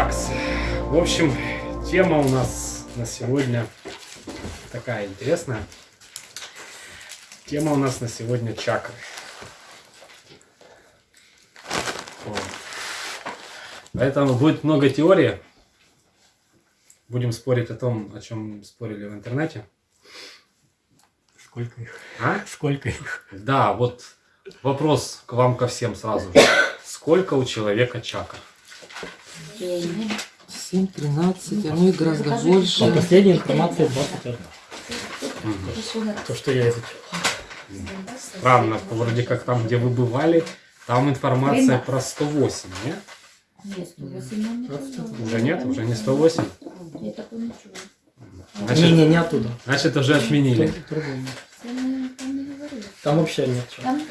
Так, в общем, тема у нас на сегодня такая интересная. Тема у нас на сегодня чакры. Вот. Поэтому будет много теории. Будем спорить о том, о чем спорили в интернете. Сколько их? А? Сколько их? Да, вот вопрос к вам ко всем сразу. же. Сколько у человека чакр? 7, 13, а ну и гораздо больше. По последней информации 21. То, что я изучил. Странно, вроде как там, где вы бывали, там информация про 108, нет? Нет, 108 нам не сказали. Уже нет, уже не 108. Я такого не. Значит, Не, не, не оттуда. значит уже отменили. Там вообще нет. чего. Там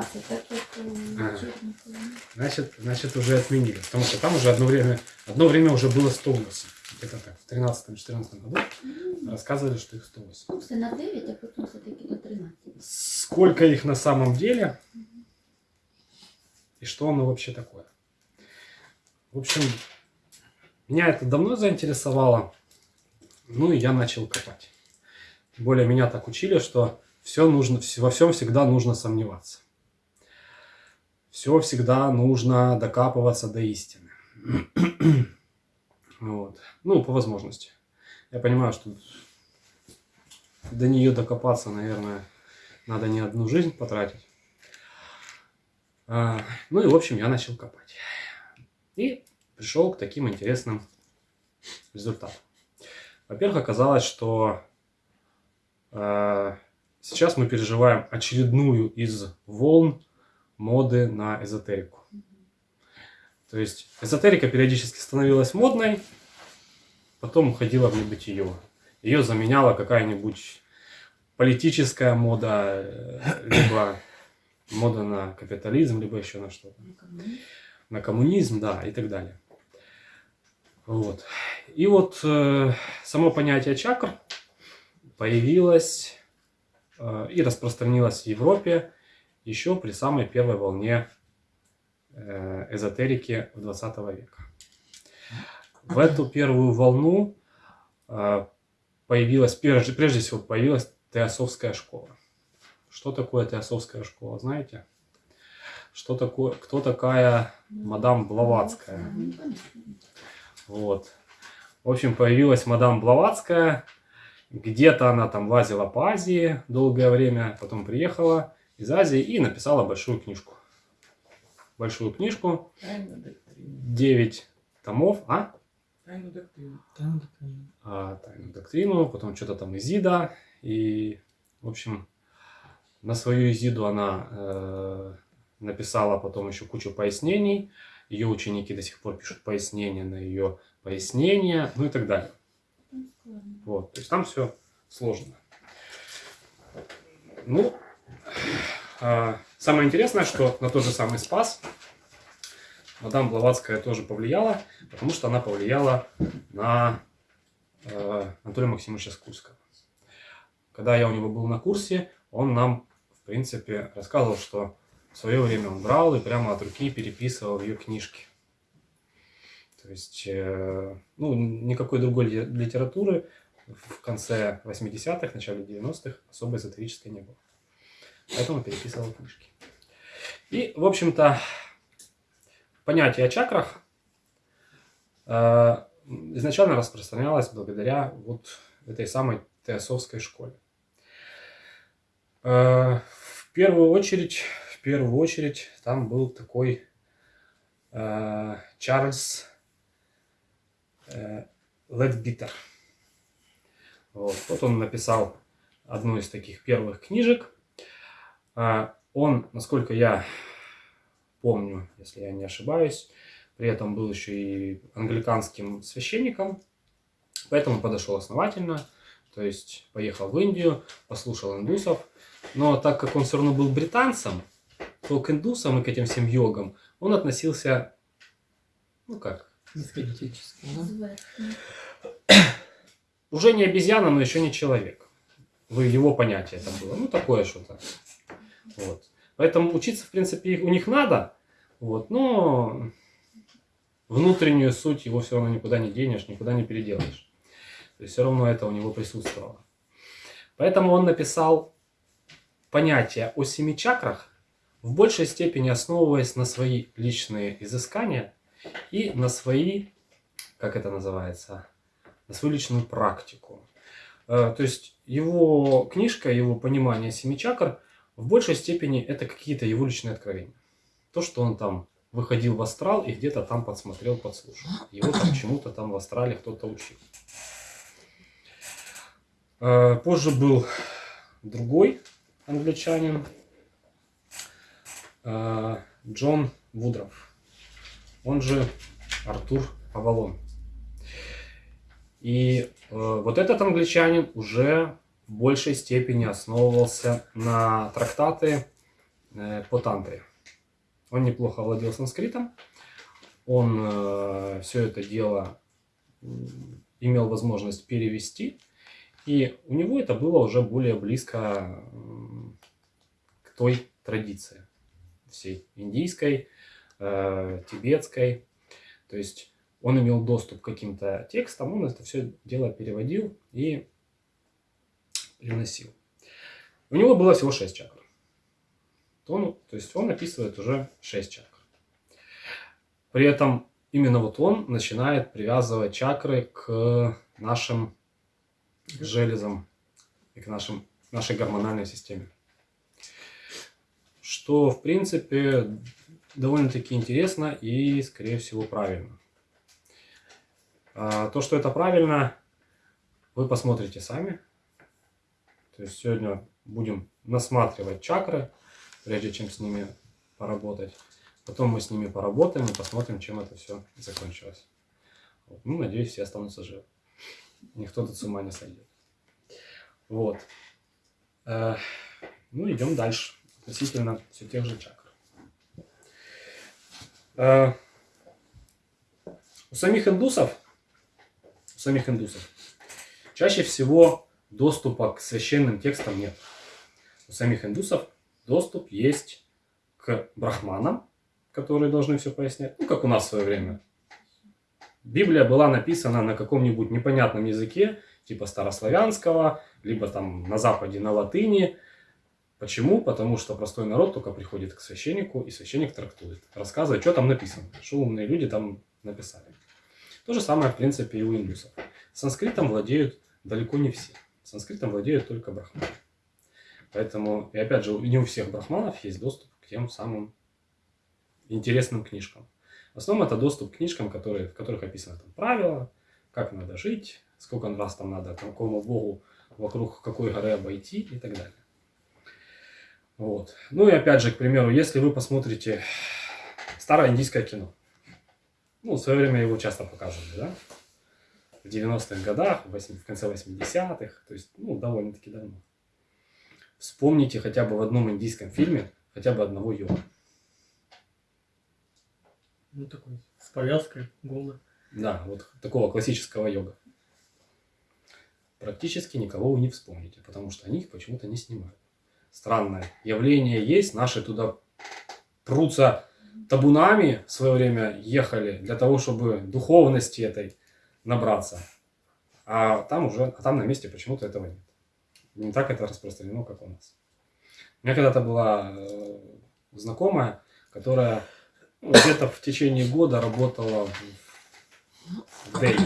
13, так як у Ага. Черникові. Значит, значит уже отменили. Потому что там уже одно время, одно время уже было 108. Где-то так, в 13-14 году рассказывали, что их 108. Ну, все на 9, а потім все-таки до 13. Сколько их на самом деле? И что оно вообще такое? В общем, меня это давно заинтересовало. Ну и я начал копать. Тем более меня так учили, что все нужно, во всем всегда нужно сомневаться. Все всегда нужно докапываться до истины. Вот. Ну, по возможности. Я понимаю, что до нее докопаться, наверное, надо не одну жизнь потратить. А, ну и, в общем, я начал копать. И пришел к таким интересным результатам. Во-первых, оказалось, что э, сейчас мы переживаем очередную из волн моды на эзотерику. То есть эзотерика периодически становилась модной, потом уходила в небытие. Ее заменяла какая-нибудь политическая мода, э, либо мода на капитализм, либо еще на что-то. На коммунизм, да, и так далее. Вот. И вот э, само понятие чакр появилось э, и распространилось в Европе еще при самой первой волне э, эзотерики в 20 века. В эту первую волну э, появилась, прежде, всего, появилась теософская школа. Что такое теософская школа, знаете? Что такое, кто такая мадам Блаватская? Вот. В общем, появилась мадам Блаватская. Где-то она там лазила по Азии долгое время, потом приехала из Азии и написала большую книжку. Большую книжку, 9 томов, а? Тайну доктрину. а, тайную доктрину, потом что-то там Изида. И, в общем, на свою Изиду она э, написала потом еще кучу пояснений. Ее ученики до сих пор пишут пояснения на ее пояснения, ну и так далее. Ну. Вот, то есть там все сложно. Ну, самое интересное, что на тот же самый Спас мадам Блаватская тоже повлияла, потому что она повлияла на э, Анатолия Максимовича Скурского. Когда я у него был на курсе, он нам, в принципе, рассказывал, что в свое время он брал и прямо от руки переписывал ее книжки. То есть, э, ну, никакой другой ли- литературы в конце 80-х, начале 90-х особо эзотерической не было. Поэтому переписывал книжки. И, в общем-то, понятие о чакрах э, изначально распространялось благодаря вот этой самой теософской школе. Э, в первую очередь, в первую очередь, там был такой э, Чарльз э, Ледбитер. Вот. вот он написал одну из таких первых книжек. А, Он, насколько я помню, если я не ошибаюсь, при этом был еще и англиканским священником, поэтому подошел основательно, то есть поехал в Индию, послушал индусов, но так как он все равно был британцем, то к индусам и к этим всем йогам он относился, ну как, Скептически, да? Уже не обезьяна, но еще не человек. В его понятие это было. Ну, такое что-то. Вот. Поэтому учиться, в принципе, у них надо. Вот, но внутреннюю суть его все равно никуда не денешь, никуда не переделаешь. То есть все равно это у него присутствовало. Поэтому он написал понятие о семи чакрах, в большей степени основываясь на свои личные изыскания и на свои, как это называется, на свою личную практику. Э, то есть его книжка, его понимание семи чакр в большей степени это какие-то его личные откровения. То, что он там выходил в астрал и где-то там подсмотрел, подслушал. Его там чему-то там в астрале кто-то учил. Э, позже был другой англичанин, э, Джон Вудров, он же Артур Авалон. И э, вот этот англичанин уже в большей степени основывался на трактаты по тантре. Он неплохо владел санскритом, он все это дело имел возможность перевести и у него это было уже более близко к той традиции всей индийской, э, тибетской. То есть он имел доступ к каким-то текстам, он это все дело переводил и приносил. У него было всего 6 чакр. Он, то есть он описывает уже 6 чакр. При этом именно вот он начинает привязывать чакры к нашим железам и к нашим, нашей гормональной системе. Что, в принципе, довольно-таки интересно и, скорее всего, правильно. А, то, что это правильно, вы посмотрите сами. То есть сегодня будем насматривать чакры, прежде чем с ними поработать. Потом мы с ними поработаем и посмотрим, чем это все закончилось. Вот. Ну, надеюсь, все останутся живы никто тут с ума не сойдет. Вот. Э, ну, идем дальше. Относительно все тех же чакр. Э, у самих индусов, у самих индусов чаще всего доступа к священным текстам нет. У самих индусов доступ есть к брахманам, которые должны все пояснять. Ну, как у нас в свое время Библия была написана на каком-нибудь непонятном языке, типа старославянского, либо там на Западе на латыни. Почему? Потому что простой народ только приходит к священнику, и священник трактует, рассказывает, что там написано, что умные люди там написали. То же самое, в принципе, и у индусов. Санскритом владеют далеко не все. Санскритом владеют только брахманы. Поэтому, и опять же, не у всех брахманов есть доступ к тем самым интересным книжкам. В основном это доступ к книжкам, которые, в которых описаны там правила, как надо жить, сколько раз там надо какому богу вокруг какой горы обойти и так далее. Вот. Ну и опять же, к примеру, если вы посмотрите старое индийское кино, ну, в свое время его часто показывали, да? В 90-х годах, в конце 80-х, то есть, ну, довольно-таки давно. Вспомните хотя бы в одном индийском фильме хотя бы одного йога. Ну, такой, с повязкой, голый. Да, вот такого классического йога. Практически никого вы не вспомните, потому что они их почему-то не снимают. Странное явление есть, наши туда прутся табунами в свое время ехали для того, чтобы духовности этой набраться. А там уже, а там на месте почему-то этого нет. Не так это распространено, как у нас. У меня когда-то была э, знакомая, которая где-то в течение года работала в Дели.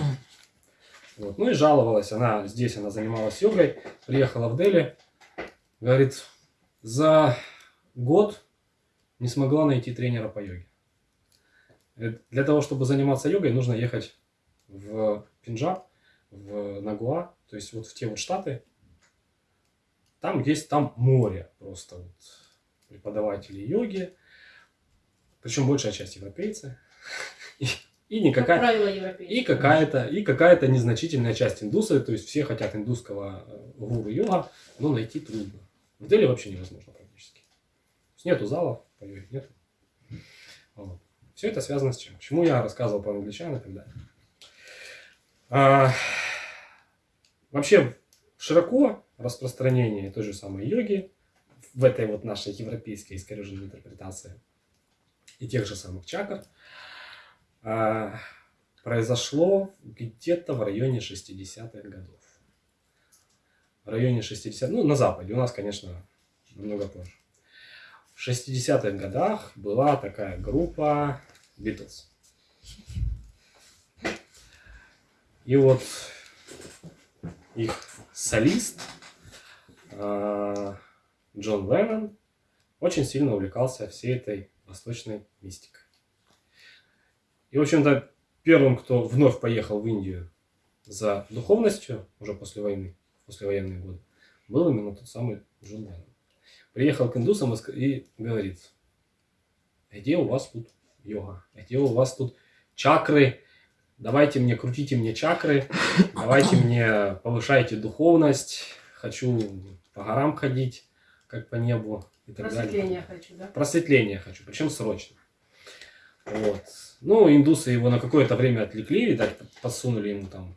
Вот. Ну и жаловалась, она здесь, она занималась йогой, приехала в Дели, говорит, за год не смогла найти тренера по йоге. Для того, чтобы заниматься йогой, нужно ехать в Пенджаб, в Нагуа, то есть вот в те вот штаты. Там есть, там море просто вот преподавателей йоги, причем большая часть европейцы. И, и никакая, и какая-то и какая-то незначительная часть индусы, то есть все хотят индусского э, гуру йога, но найти трудно. В Дели вообще невозможно практически. Нету залов, поверь, нету. Вот. Все это связано с чем? Почему я рассказывал про англичан и так далее. А, вообще широко распространение той же самой йоги в этой вот нашей европейской искореженной интерпретации и тех же самых чакр, а, произошло где-то в районе 60-х годов. В районе 60 ну, на Западе. У нас, конечно, намного позже. В 60-х годах была такая группа Beatles. И вот их солист а, Джон Леннон очень сильно увлекался всей этой восточной мистикой. И, в общем-то, первым, кто вновь поехал в Индию за духовностью, уже после войны, после военные годы, был именно тот самый Джон Леннон. Приехал к индусам и говорит, где у вас тут йога, где у вас тут чакры, давайте мне, крутите мне чакры, давайте мне, повышайте духовность, хочу по горам ходить, как по небу и так Просветление далее. хочу, да? Просветление хочу, причем срочно. Вот. Ну, индусы его на какое-то время отвлекли, видать, подсунули ему там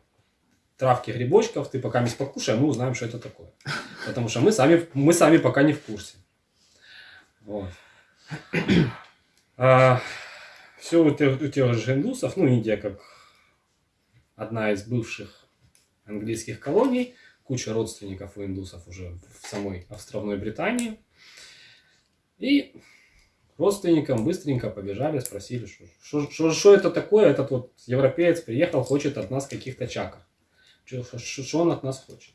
травки, грибочков, ты пока не покушай, а мы узнаем, что это такое. Потому что мы сами, мы сами пока не в курсе. Вот. А, все у тех, у тех же индусов, ну, Индия как одна из бывших английских колоний, куча родственников у индусов уже в самой островной Британии. И родственникам быстренько побежали, спросили, что, это такое, этот вот европеец приехал, хочет от нас каких-то чакр. Что, он от нас хочет.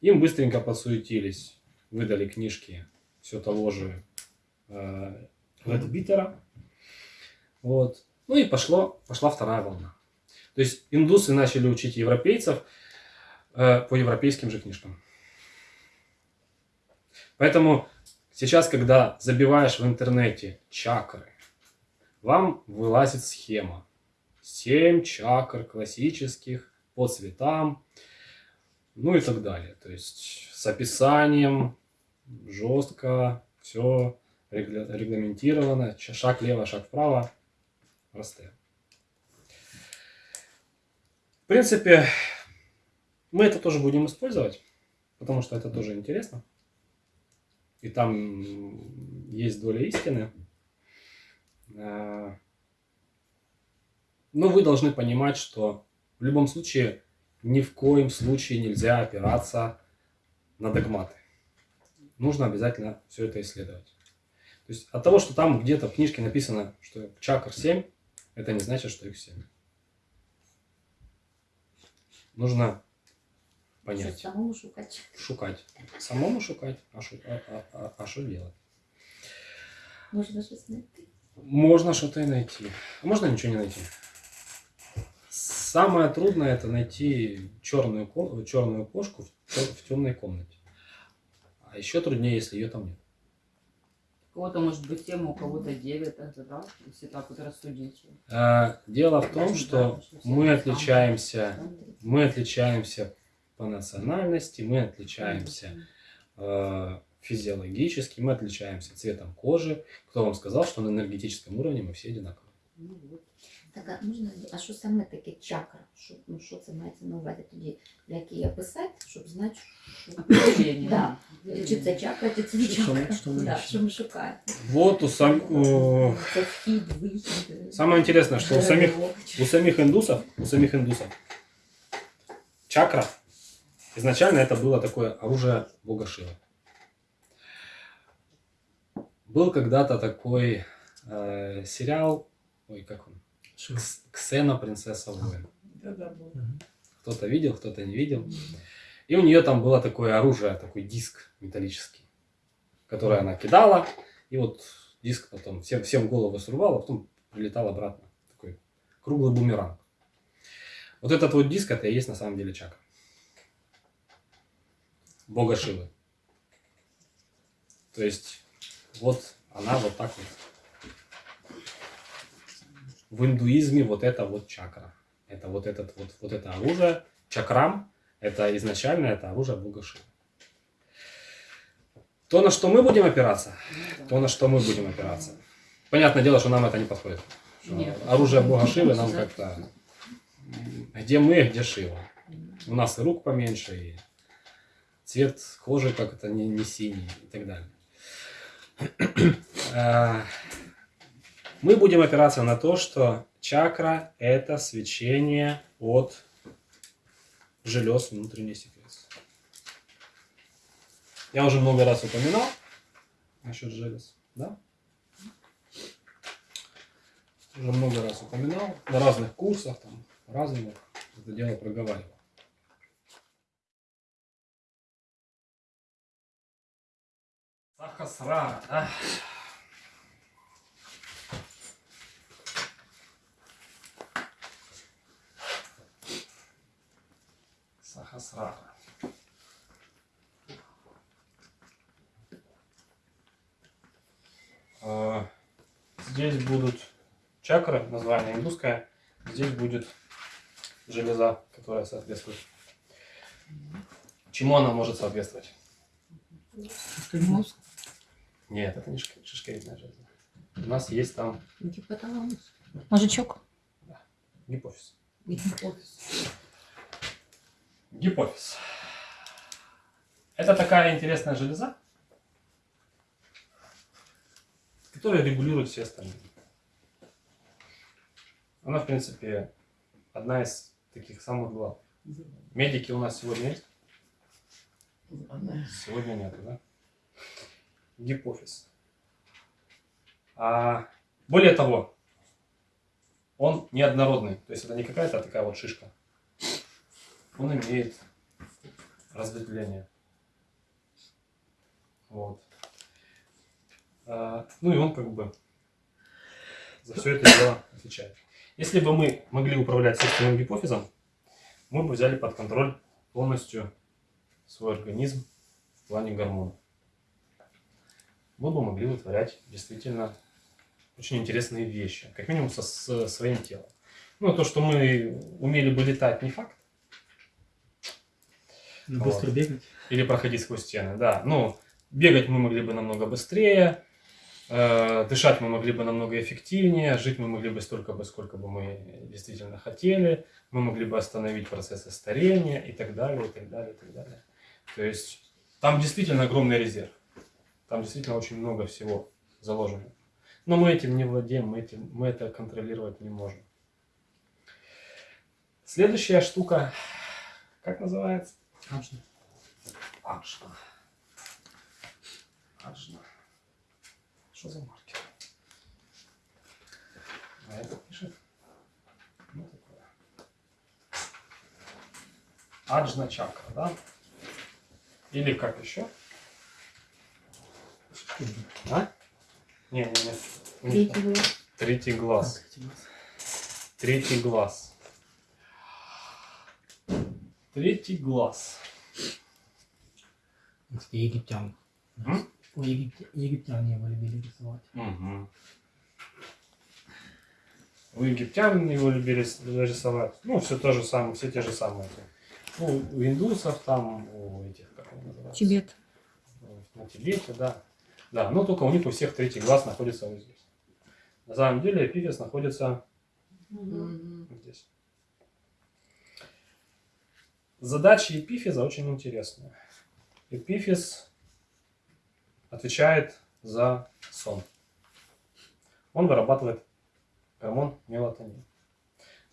Им быстренько подсуетились, выдали книжки все того же э, Битера. Вот. Ну и пошло, пошла вторая волна. То есть индусы начали учить европейцев э, по европейским же книжкам. Поэтому сейчас, когда забиваешь в интернете чакры, вам вылазит схема. Семь чакр классических по цветам, ну и так далее. То есть с описанием, жестко, все регламентировано, шаг лево, шаг вправо, простые. В принципе, мы это тоже будем использовать, потому что это тоже интересно. И там есть доля истины. Но вы должны понимать, что в любом случае ни в коем случае нельзя опираться на догматы. Нужно обязательно все это исследовать. То есть от того, что там где-то в книжке написано, что чакр 7, это не значит, что их 7. Нужно понять. Що самому шукати. Шукать. Самому шукать, а что а, а, а, а что делать? Можна щось знайти. Можно что-то и найти. А можно ничего не найти. Самое трудное это найти черную, черную кошку в, в темной комнате. А еще труднее, если ее там нет. У кого-то может быть 7, у кого-то 9, это да, если так вот рассудить. А, Дело в том, что мы отличаемся, мы отличаемся по национальности, мы отличаемся э, физиологически, мы отличаемся цветом кожи. Кто вам сказал, что на энергетическом уровне мы все одинаковые? Ну, вот. Так, а можна, а що саме таке чакра? Що, ну, що це мається на увазі тоді, як її описати, щоб знати, що... Определение. Да. Чи це чакра, чи це не Що ми- чакра. що ми да, ищемо? що ми шукаємо. Вот у сам, у- Це вхід, вихід. Самое интересное, что у самих, джерело. у самих индусов, у самих индусов чакра изначально это было такое оружие бога Шивы. Был когда-то такой э, сериал, ой, как он, Что? Кс- Ксена, принцесса воин. Кто-то видел, кто-то не видел. И у нее там было такое оружие, такой диск металлический, который она кидала, и вот диск потом всем, всем голову срывал, а потом прилетал обратно. Такой круглый бумеранг. Вот этот вот диск, это и есть на самом деле чакра. Бога Шивы. То есть, вот она вот так вот. В индуизме вот это вот чакра. Это вот этот вот, вот это оружие. Чакрам это изначально это оружие Бога Шивы. То, на что мы будем опираться, Ну, то, на что мы будем опираться. Понятное дело, что нам это не подходит. Нет. оружие Бога Шивы нам как-то... Где мы, где Шива. У нас и рук поменьше, и цвет кожи как это не, не синий и так далее. Мы будем опираться на то, что чакра – это свечение от желез внутренней секреции. Я уже много раз упоминал насчет желез, да? Уже много раз упоминал, на разных курсах, там, разных это дело проговаривал. Сахасрара, да? Сахасрара. А, Здесь будут чакры, название индусское. Здесь будет железа, которая соответствует. Чему она может соответствовать? Мозг. Нет, это не шишковидная железа. У нас есть там Гипоталамус. Мужичок. гипофиз. Гипофиз. Гипофиз. Это такая интересная железа, которая регулирует все остальные. Она, в принципе, одна из таких самых главных. Медики у нас сегодня есть? Сегодня нету, да? Гипофиз. А, более того, он неоднородный. То есть это не какая-то такая вот шишка. Он имеет разветвление. Вот. А, ну и он как бы за все это дело отвечает. Если бы мы могли управлять собственным гипофизом, мы бы взяли под контроль полностью свой организм в плане гормонов. Мы бы могли вытворять действительно очень интересные вещи, как минимум со с своим телом. Ну, то, что мы умели бы летать, не факт. Ну, Быстро Вот. бегать. Или проходить сквозь стены, да. Ну, бегать мы могли бы намного быстрее, э, дышать мы могли бы намного эффективнее, жить мы могли бы столько бы, сколько бы мы действительно хотели, мы могли бы остановить процессы старения и так далее, и так далее, и так далее. То есть там действительно огромный резерв. Там действительно очень много всего заложено. Но мы этим не владеем, мы, этим, мы это контролировать не можем. Следующая штука, как называется? Аджна. Аджна. Аджна. Что за маркер? А это пишет? Ну, такое. Аджна чакра, да? Или как еще? А? Не, не, не. Третий глаз. Третий глаз. Третий глаз. Третий глаз. Кстати, египтян. М? У египте- египтяне его любили рисовать. Угу. У египтян его любили рисовать. Ну, все то же самое, все те же самые. Ну, у индусов там, у этих, как они называются? Тибет. На Тибете, да. Да, но только у них у всех третий глаз находится вот здесь. На самом деле эпифиз находится здесь. Задача эпифиза очень интересная. Эпифиз отвечает за сон. Он вырабатывает гормон мелатонин.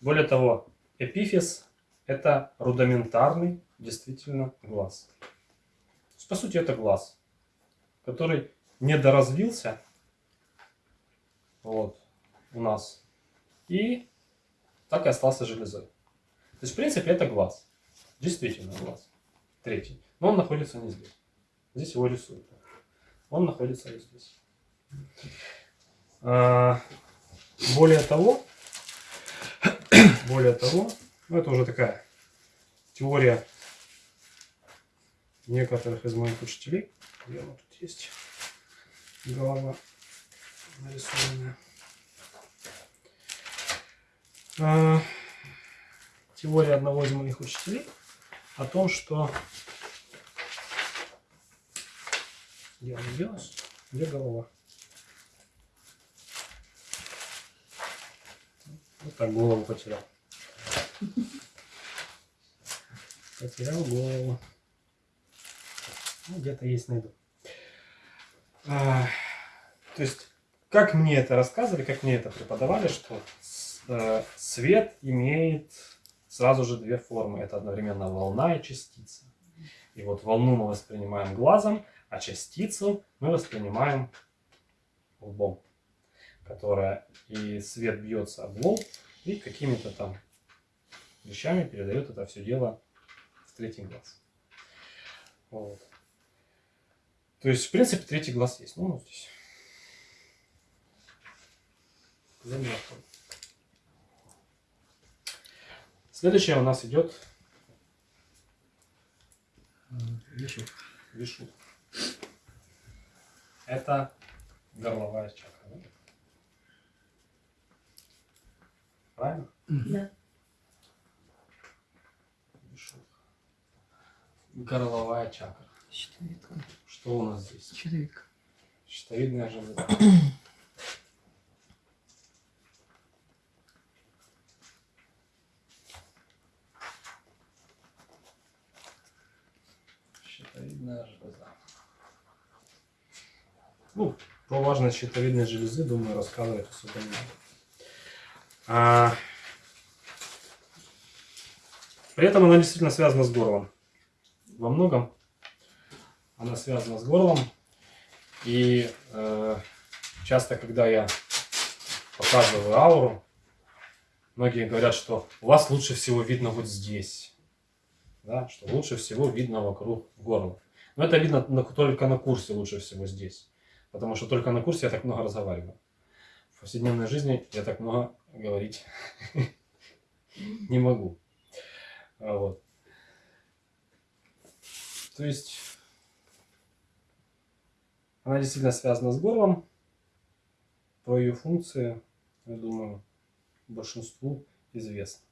Более того, эпифиз – это рудиментарный действительно глаз. То по сути, это глаз, который недоразвился вот, у нас и так и остался железой. То есть, в принципе, это глаз. Действительно глаз. Третий. Но он находится не здесь. Здесь его рисуют. Он находится вот здесь. А, более того, более того, ну это уже такая теория некоторых из моих учителей. Где она тут есть? Голова нарисованная. А, теория одного из моих учителей о том, что... Где она делась? Где голова? Вот так голову потерял. Потерял голову. Ну, где-то есть найду. А, то есть, как мне это рассказывали, как мне это преподавали, что э, свет имеет сразу же две формы. Это одновременно волна и частица. И вот волну мы воспринимаем глазом, а частицу мы воспринимаем лбом, которая и свет бьется об лоб, и какими-то там вещами передает это все дело в третий глаз. Вот. То есть, в принципе, третий глаз есть. Ну, вот здесь. Заметил. Следующее у нас идет Вижу. вишу. Это горловая чакра. да? Правильно? Да. Вишу. Горловая чакра. Щитовидка. Что у нас здесь? Щитовидка. Щитовидная железа. Щитовидная железа. Ну, про важность щитовидной железы, думаю, рассказывать особо не надо. А, При этом она действительно связана с горлом. Во многом она связана с горлом. И э, часто, когда я показываю ауру, многие говорят, что у вас лучше всего видно вот здесь. Да, что лучше всего видно вокруг горла. Но это видно только на курсе лучше всего здесь. Потому что только на курсе я так много разговариваю. В повседневной жизни я так много говорить не могу. А Вот. То есть она действительно связана с горлом. Про ее функции, я думаю, большинству известно.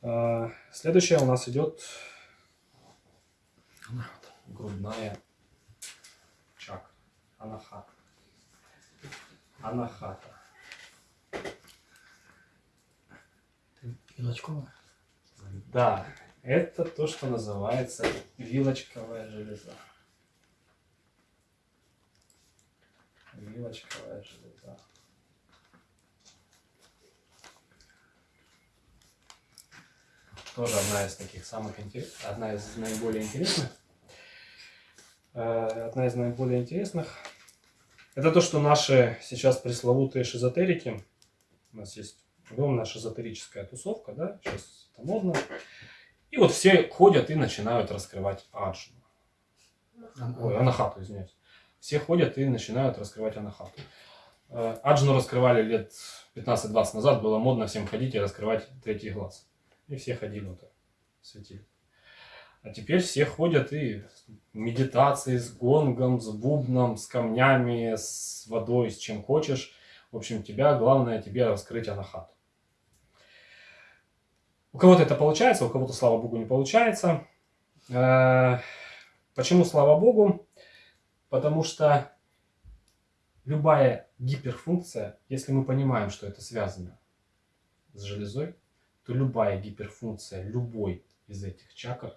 А, Следующая у нас идет грудная чакра. Анахата. Анахата. Вилочковая. Да, это то, что называется вилочковая железа. Вилочковая железа. Тоже одна из таких самых интересных, одна из наиболее интересных. Э, Одна из наиболее интересных. Это то, что наши сейчас пресловутые шизотерики, у нас есть огромная шизотерическая тусовка, да, сейчас это модно. И вот все ходят и начинают раскрывать аджну. Ой, анахату, извиняюсь. Все ходят и начинают раскрывать анахату. Э, Аджну раскрывали лет 15-20 назад, было модно всем ходить и раскрывать третий глаз. И все ходили вот так, светили. А теперь все ходят и медитации с гонгом, с бубном, с камнями, с водой, с чем хочешь. В общем, тебя, главное тебе раскрыть анахату. У кого-то это получается, у кого-то, слава богу, не получается. Э, Почему слава богу? Потому что любая гиперфункция, если мы понимаем, что это связано с железой, то любая гиперфункция любой из этих чакр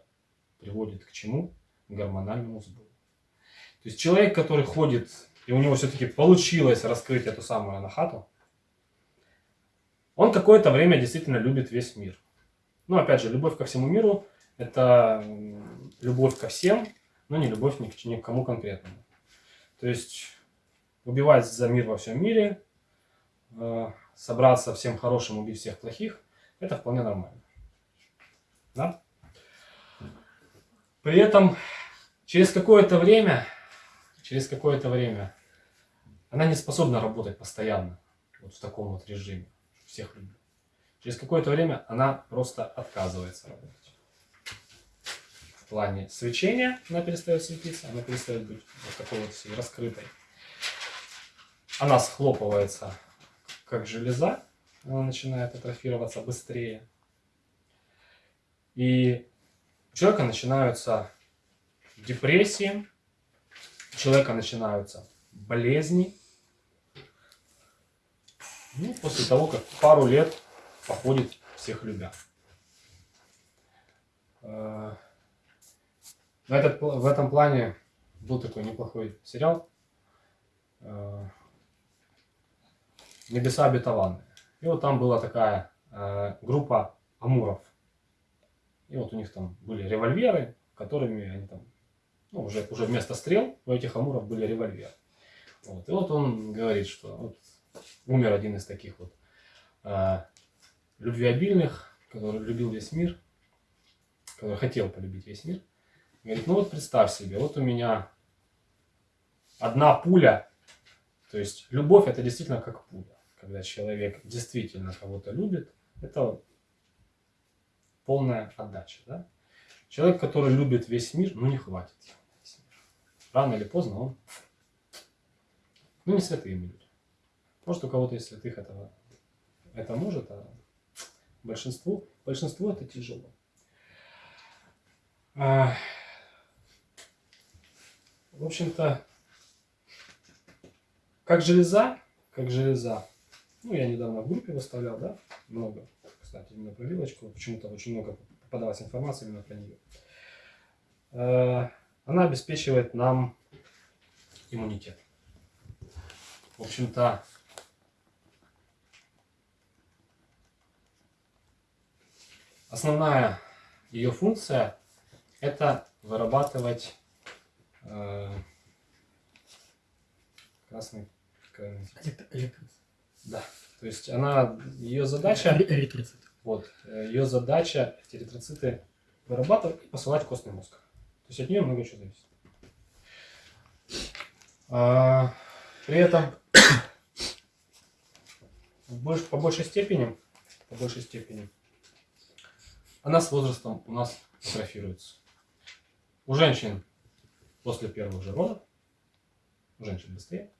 приводит к чему? К гормональному сбою. То есть человек, который ходит, и у него все-таки получилось раскрыть эту самую анахату, он какое-то время действительно любит весь мир. Но опять же, любовь ко всему миру – это любовь ко всем, но не любовь ни к, ни к кому конкретному. То есть убивать за мир во всем мире, э, собраться всем хорошим, убить всех плохих – это вполне нормально. Да? При этом через какое-то время, через какое-то время она не способна работать постоянно вот в таком вот режиме, всех люблю. Через какое-то время она просто отказывается работать. В плане свечения она перестает светиться, она перестает быть вот такой вот всей раскрытой. Она схлопывается как железа, она начинает атрофироваться быстрее. И у человека начинаются депрессии, у человека начинаются болезни. Ну, после того, как пару лет походит всех любя. Э, В, этот, в этом плане был такой неплохой сериал э, небеса обетованные. И вот там была такая э, группа амуров. И вот у них там были револьверы, которыми они там, ну, уже, уже вместо стрел у этих амуров были револьверы. Вот. И вот он говорит, что вот умер один из таких вот э, любвеобильных, который любил весь мир, который хотел полюбить весь мир. Говорит, ну вот представь себе, вот у меня одна пуля, то есть любовь это действительно как пуля. Когда человек действительно кого-то любит, это полная отдача. Да? Человек, который любит весь мир, ну не хватит. Рано или поздно он... Ну не святые люди. Может у кого-то из святых этого это может, а большинству, большинству это тяжело. А, в общем-то, как железа, как железа, ну, я недавно в группе выставлял, да, много, кстати, именно про вилочку, почему-то очень много попадалась информации именно про нее. Э, Она обеспечивает нам иммунитет. В общем-то, основная ее функция это вырабатывать э, красный Электроцит. Да. То есть она, ее задача, Эритроцит. вот, э, ее задача эти эритроциты вырабатывать и посылать в костный мозг. То есть от нее много чего зависит. А, при этом больш- по большей степени, по большей степени, она с возрастом у нас атрофируется. У женщин после первых же родов, у женщин быстрее,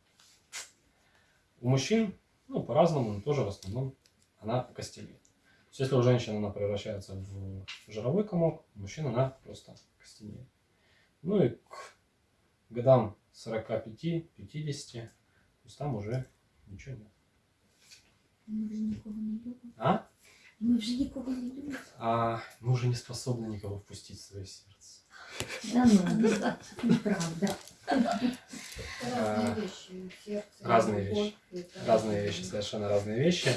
у мужчин, ну, по-разному, но тоже в основном она костенеет. То есть, если у женщины она превращается в жировой комок, у мужчин она просто костенеет. Ну и к годам 45-50, то есть там уже ничего нет. Мы вже нікого не любимо. А? Ми вже нікого не любимо. А мы уже не способны никого впустить в свое сердце. Да ну, неправда. Разные вещи. Разные вещи. это Разные вещи, совершенно разные вещи.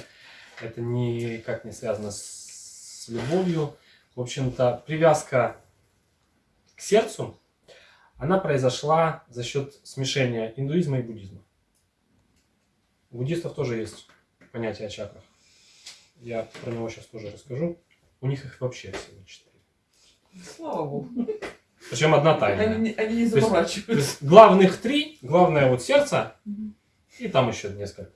Это никак не связано с, с любовью. В общем-то, привязка к сердцу, она произошла за счет смешения индуизма и буддизма. У буддистов тоже есть понятие о чакрах. Я про него сейчас тоже расскажу. У них их вообще всего четыре. Слава богу. Причем одна тайная. Они, не- они не То есть- заморачиваются. То есть главных три, главное вот сердце, и там еще несколько.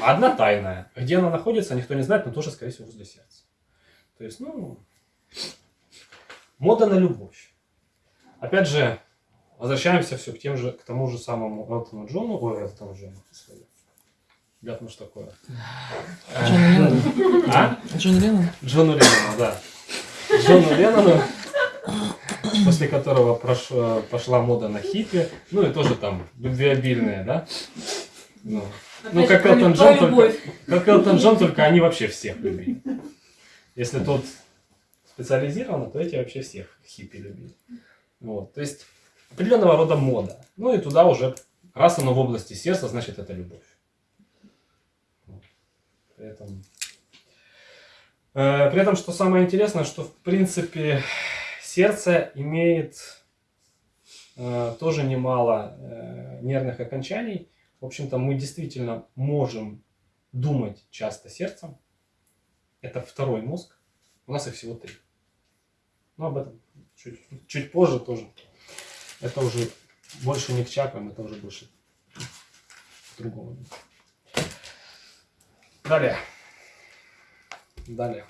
А одна тайная. Где она находится, никто не знает, но тоже, скорее всего, возле сердца. То есть, ну, мода на любовь. Опять же, возвращаемся все к тем же, к тому же самому Элтону Джону. Ой, Элтону Джону. Ребят, ну что такое? Джон Леннон. А? Джон Леннон? Джону Леннону, да. Джону Леннону, после которого прош- пошла мода на хиппи, ну и тоже там любвеобильные, да? Ну, Опять ну как Элтон Джон, только, как Элтон Джон, только они вообще всех любили. Если тот специализированно, то эти вообще всех хиппи любили. Вот, то есть определенного рода мода. Ну и туда уже, раз оно в области сердца, значит это любовь. При этом Э, При этом, что самое интересное, что в принципе сердце имеет э, тоже немало э, нервных окончаний. В общем-то, мы действительно можем думать часто сердцем. Это второй мозг. У нас их всего три. Но об этом чуть, чуть позже тоже. Это уже больше не к чакрам, это уже больше к другому. Далее. Далее.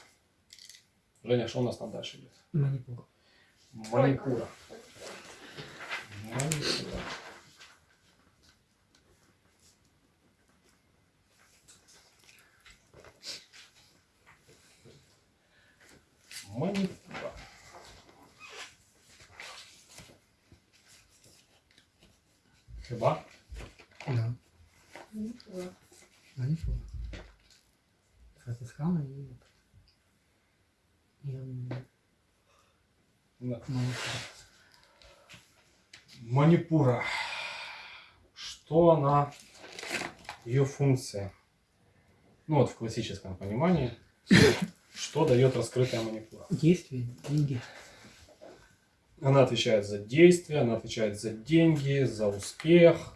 Женя, что у нас там дальше идет? Манипур. Манипура. Манипура. Манипура. Chyba? Да. Манипура. Манипур. Это схема и... И... Манипура. Что она, ее функция. Ну вот в классическом понимании, что дает раскрытая манипула. Действие, деньги. Она отвечает за действия, она отвечает за деньги, за успех.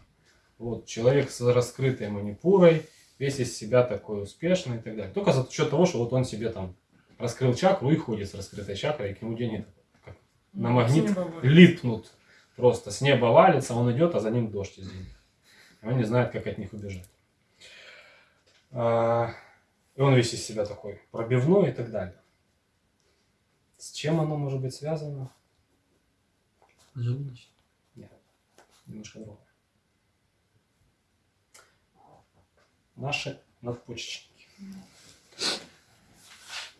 Вот человек с раскрытой манипурой, весь из себя такой успешный и так далее. Только за счет того, что вот он себе там раскрыл чакру и ходит с раскрытой чакрой, и к нему деньги на магнит липнут. Просто с неба валится, он идет, а за ним дождь из он не знает, как от них убежать. А, И он весь из себя такой пробивной и так далее. С чем оно может быть связано? Желудочный. Немножко другое. Наши надпочечники.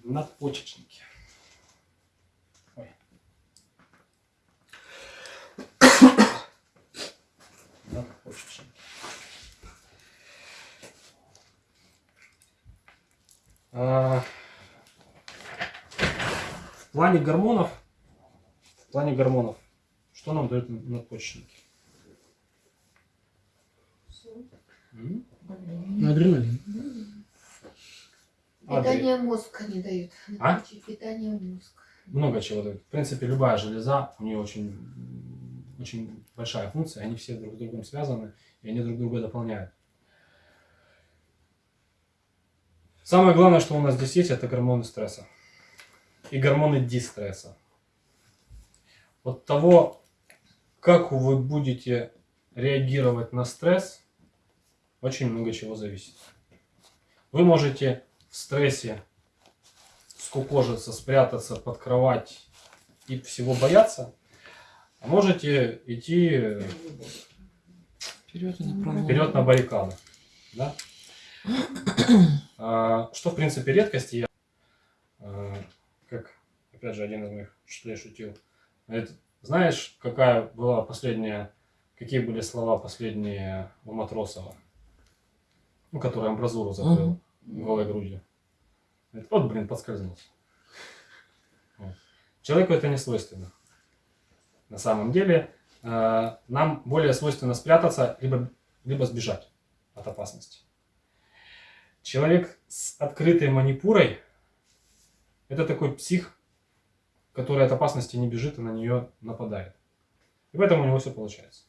Надпочечники. Надпочечники. А, В плане гормонов, в плане гормонов, что нам дают надпочечники? Адреналин. Адри- Питание мозга не дают. А? Питание в мозг. много чего дают. В принципе, любая железа, у нее очень, очень большая функция, они все друг с другом связаны, и они друг друга дополняют. Самое главное, что у нас здесь есть, это гормоны стресса и гормоны дистресса. От того, как вы будете реагировать на стресс, очень много чего зависит. Вы можете в стрессе скукожиться, спрятаться под кровать и всего бояться, можете идти э, Вперед направо. вперед на баррикады. Да? А, Что, в принципе, редкость. Я, а, как, опять же, один из моих учителей шутил. Говорит, знаешь, какая была последняя, какие были слова последние у Матросова? Ну, который амбразуру закрыл голой грудью. Говорит, вот, блин, подскользнулся. Вот. Человеку это не свойственно. На самом деле, э, нам более свойственно спрятаться, либо, либо сбежать от опасности. Человек с открытой манипурой – это такой псих, который от опасности не бежит и на нее нападает. И поэтому у него все получается.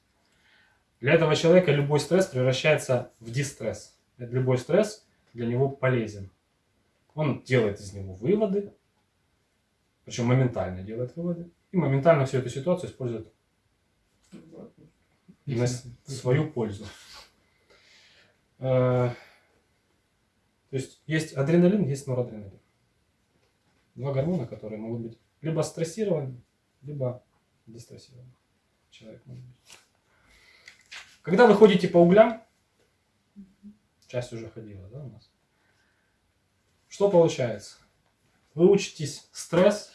Для этого человека любой стресс превращается в дистресс. Любой стресс для него полезен. Он делает из него выводы, причем моментально делает выводы, и моментально всю эту ситуацию использует на свою пользу. Э, То есть есть адреналин, есть норадреналин. Два гормона, которые могут быть либо стрессированы, либо дистрессированы. Человек может быть. Когда вы ходите по углям, часть уже ходила, да, у нас? Что получается? Вы учитесь стресс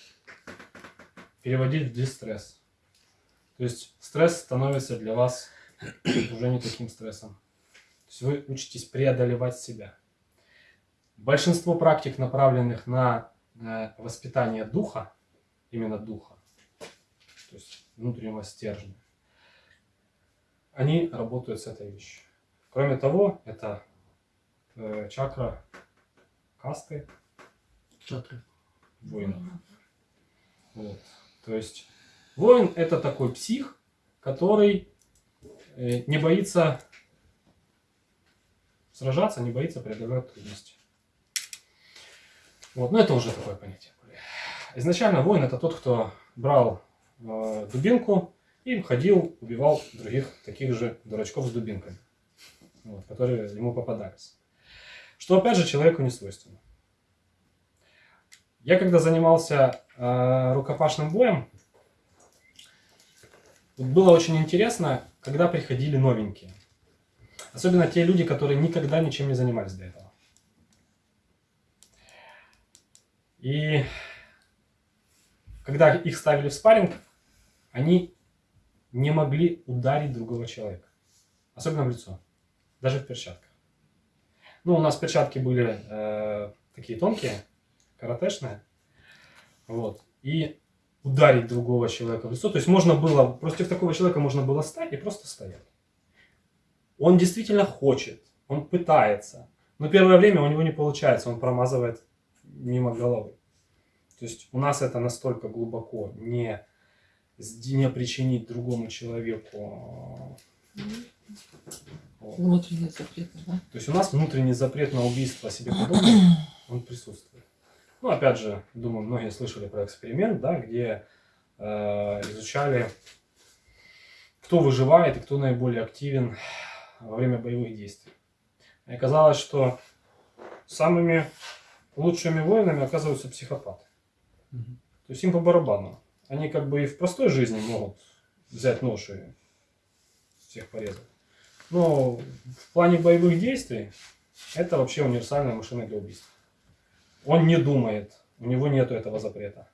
переводить в дистресс. То есть стресс становится для вас уже не таким стрессом. То есть вы учитесь преодолевать себя. Большинство практик, направленных на э, воспитание духа, именно духа, то есть внутреннего стержня, они работают с этой вещью. Кроме того, это э, чакра касты Чакры. воинов. Вот. То есть воин это такой псих, который э, не боится сражаться, не боится преодолевать трудности. Вот, но это уже такое понятие. Изначально воин это тот, кто брал э, дубинку и ходил, убивал других таких же дурачков с дубинками, вот, которые ему попадались. Что опять же человеку не свойственно. Я когда занимался рукопашным боем, вот было очень интересно, когда приходили новенькие. Особенно те люди, которые никогда ничем не занимались до этого. И когда их ставили в спарринг, они не могли ударить другого человека. Особенно в лицо. Даже в перчатках. Ну, у нас перчатки были э, такие тонкие, каратешные. Вот. И ударить другого человека в лицо. То есть можно было, против такого человека можно было стать и просто стоять. Он действительно хочет, он пытается. Но первое время у него не получается, он промазывает мимо головы. То есть у нас это настолько глубоко не, не причинить другому человеку. Вот. Внутренний запрет, да? То есть у нас внутренний запрет на убийство себе подобных, он присутствует. Ну, опять же, думаю, многие слышали про эксперимент, да, где э, изучали, кто выживает и кто наиболее активен во время боевых действий. И оказалось, что самыми лучшими воинами оказываются психопаты. Мгм. То есть им по барабану. Они как бы и в простой жизни могут взять нож и всех порезать. Но в плане боевых действий это вообще универсальная машина для убийства. Он не думает, у него нет этого запрета.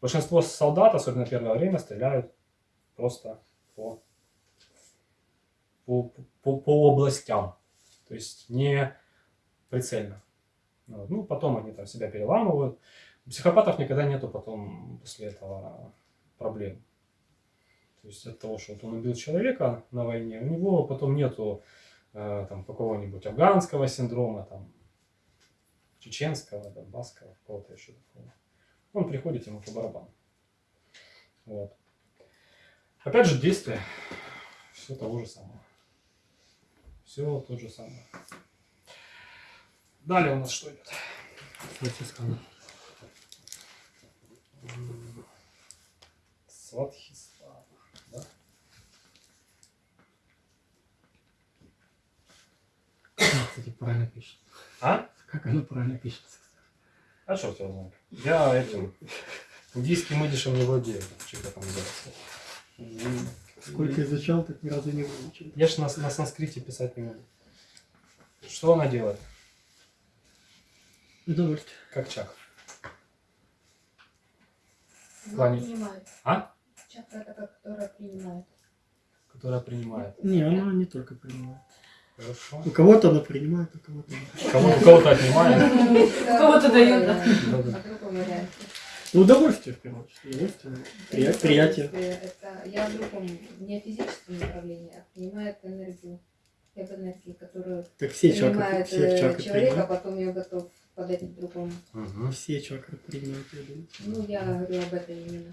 Большинство солдат, особенно первое время, стреляют просто по, по, по, по областям. То есть не прицельно. Вот. Ну, потом они там себя переламывают. У психопатов никогда нету потом после этого проблем. То есть от того, что вот он убил человека на войне, у него потом нету э, там какого-нибудь афганского синдрома, там, чеченского, донбасского, какого-то еще такого. Он приходит ему по барабану. Вот. Опять же, действие все того же самого. Все то же самое. Далее у нас что идет? Сватхистан. М, Сватхистан. Да? Кстати, правильно пишет. А? Как оно правильно пишется? А что тебя знает? Я этим индийским идишем не владею. Что там называется? М, Сколько изучал, так ни разу не выучил. Я ж на, на санскрите писать не могу. Что она делает? Удовольствие. Как чак. Ну, плане- принимает. А? Чакра это как, которая принимает. Которая принимает. Не, она не только принимает. Хорошо. У кого-то она принимает, у кого-то нет. Кого, у кого-то отнимает. Кого-то дают, да. Да-да. А. Ну, удовольствие, в первую очередь. Удовольствие. Прия- приятие. Это я в другом, не физическом направлении, а принимает энергию, как энергии, которую Так все чакры, принимает все э, чакры человек, а принимают. потом я готов подарить другому. Мгм. Все чакры принимают, я думаю. Ну, я говорю об этом именно.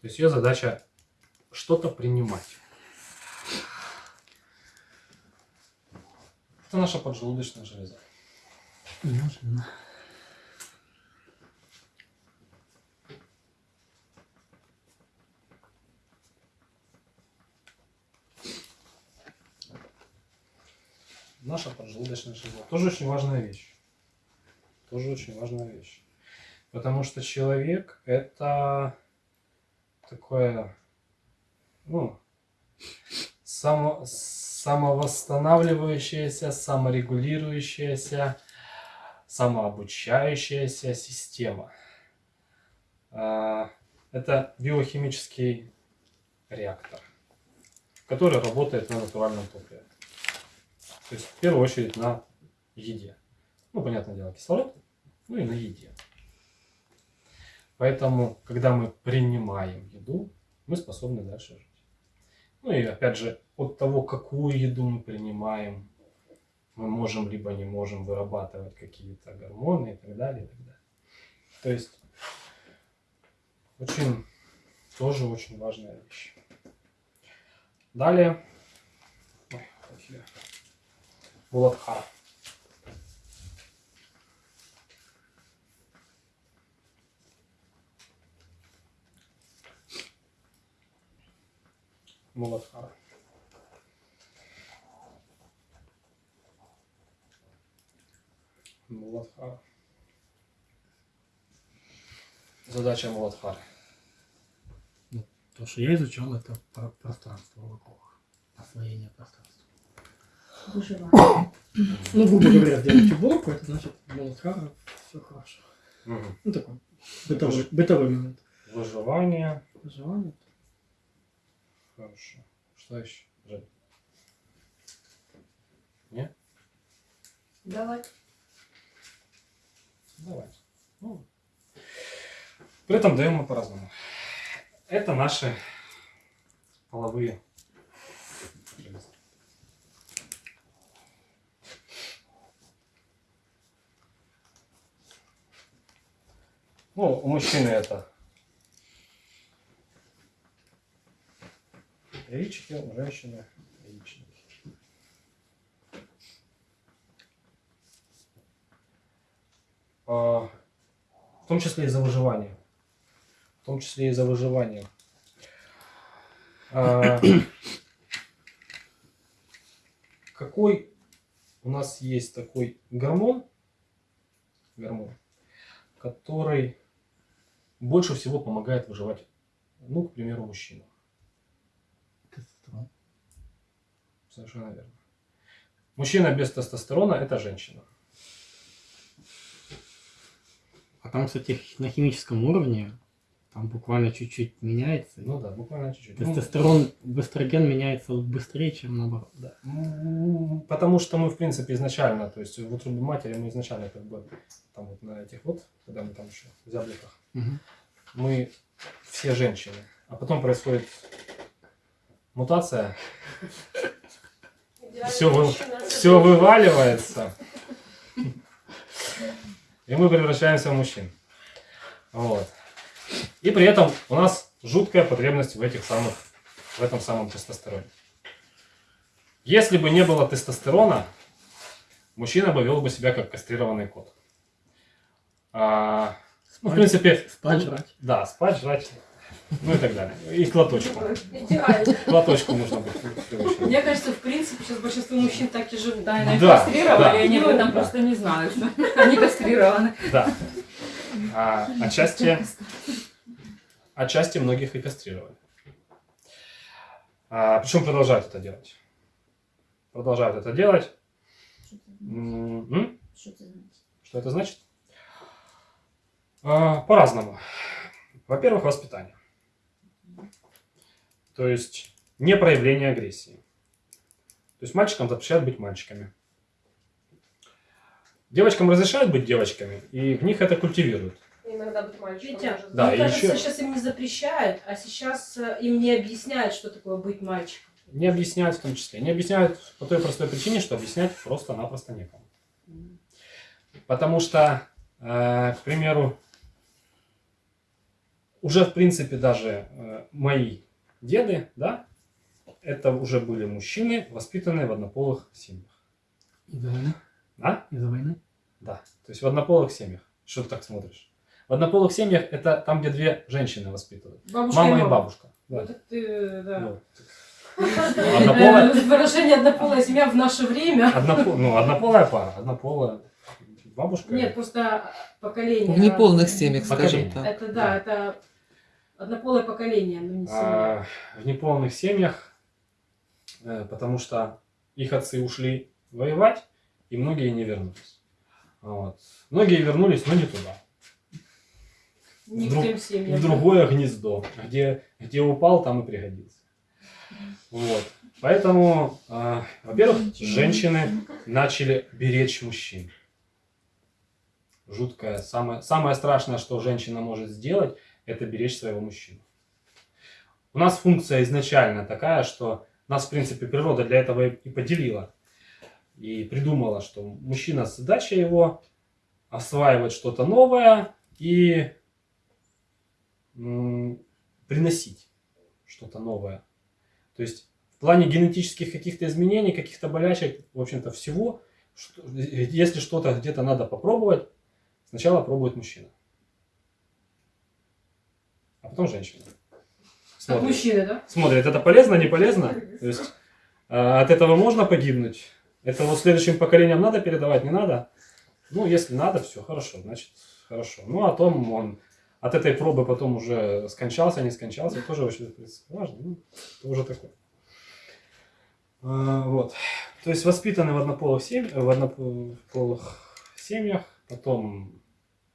То есть ее задача что-то принимать. Это наша поджелудочная железа. Можно. Наша поджелудочная железа. Тоже очень важная вещь. Тоже очень важная вещь. Потому что человек это такое, ну, само, самовосстанавливающаяся, саморегулирующаяся, самообучающаяся система. А, Это биохимический реактор, который работает на натуральном топливе. То есть в первую очередь на еде. Ну, понятное дело, кислород, ну и на еде. Поэтому, когда мы принимаем еду, мы способны дальше жить. Ну и опять же, от того, какую еду мы принимаем, мы можем либо не можем вырабатывать какие-то гормоны и так далее, и так далее. То есть очень, тоже очень важная вещь. Далее. Буладхара. Муладхара. Муладхара. Задача Муладхары. То, что я изучал, это про- пространство вокруг. Освоение пространства. Выживание. Ну, грубо говоря, сделать уборку, это значит, Молотхара, все хорошо. Мгм. Ну, такой бытовой, бытовой момент. Выживание. Выживание. Хорошо. Что еще? Жень? Не? Давай. Давайте. Ну, при этом даем мы по-разному. Это наши половые Ну, у мужчины это яички, у женщины в том числе и за выживание. В том числе и за выживание. А, какой у нас есть такой гормон, гормон, который больше всего помогает выживать, ну, к примеру, мужчинам. Тестостерон. Совершенно верно. Мужчина без тестостерона – это женщина. А там, кстати, на химическом уровне там буквально чуть-чуть меняется. Ну да, буквально чуть-чуть. Ну, Тестостерон в эстроген меняется быстрее, чем наоборот. да. М, Потому что мы, в принципе, изначально, то есть в утробе матери мы изначально как бы там вот на этих вот, когда мы там еще в зябликах, Мгм. мы все женщины. А потом происходит мутация, все, вы, все вываливается, и мы превращаемся в мужчин. Вот. И при этом у нас жуткая потребность в этих самых, в этом самом тестостероне. Если бы не было тестостерона, мужчина бы вел бы себя как кастрированный кот. А, ну, в принципе, Спать, жрать. да, спать, жрать, ну и так далее. И к лоточку. Идеально. К лоточку нужно быть. Мне кажется, в принципе, сейчас большинство мужчин так и живут. Да, они Да, кастрировали, да. они об этом Да. просто не знают, что они кастрированы. Да. А, отчасти, отчасти многих и кастрировали. А, причем продолжают это делать. Продолжают это делать. Що це значить? Что это значит? А, по-разному. Во-первых, воспитание. То есть не проявление агрессии. То есть мальчикам запрещают быть мальчиками. Девочкам разрешают быть девочками, и в них это культивируют. Иногда быть мальчиком. Витя, Да, мне кажется, еще- сейчас им не запрещают, а сейчас э, им не объясняют, что такое быть мальчиком. Не объясняют в том числе. Не объясняют по той простой причине, что объяснять просто-напросто некому. Потому что, э, к примеру, уже в принципе даже э, мои деды, да, это уже были мужчины, воспитанные в однополых семьях. Из-за войны? Да? Из-за войны? Да. То есть в однополых семьях. Что ты так смотришь? В однополых семьях это там, где две женщины воспитывают. Бабушка Мама и бабушка. Да. Вот это ты, да. Вот. Однополая, Выражение однополая семья в наше время. ну, однополая пара, однополая бабушка. Нет, просто поколение. В неполных семьях, скажем так. Это да, это однополое поколение, но не семья. А, в неполных семьях, э, потому что их отцы ушли воевать, и многие не вернулись. Вот. Многие вернулись, но не туда. Не тем семьям. В другое гнездо, где, где упал, там и пригодился. Вот. Поэтому, а, во-первых, женщины начали беречь мужчин. Жуткое. Самое, самое страшное, что женщина может сделать, это беречь своего мужчину. У нас функция изначально такая, что нас, в принципе, природа для этого и поделила. И придумала, что мужчина задача его осваивать что-то новое и приносить что-то новое. То есть в плане генетических каких-то изменений, каких-то болячек, в общем-то, всего, если что-то где-то надо попробовать, сначала пробует мужчина. А потом женщина. Как Смотрит, мужчины, да? смотрит это полезно, не полезно. То есть э, от этого можно погибнуть. Это вот следующим поколениям надо передавать, не надо. Ну, если надо, все хорошо, значит, хорошо. Ну, а том он от этой пробы потом уже скончался, не скончался, тоже очень в принципе, важно. Ну, это уже такое. А, Вот. То есть воспитаны в однополых, семь- в однополых семьях, потом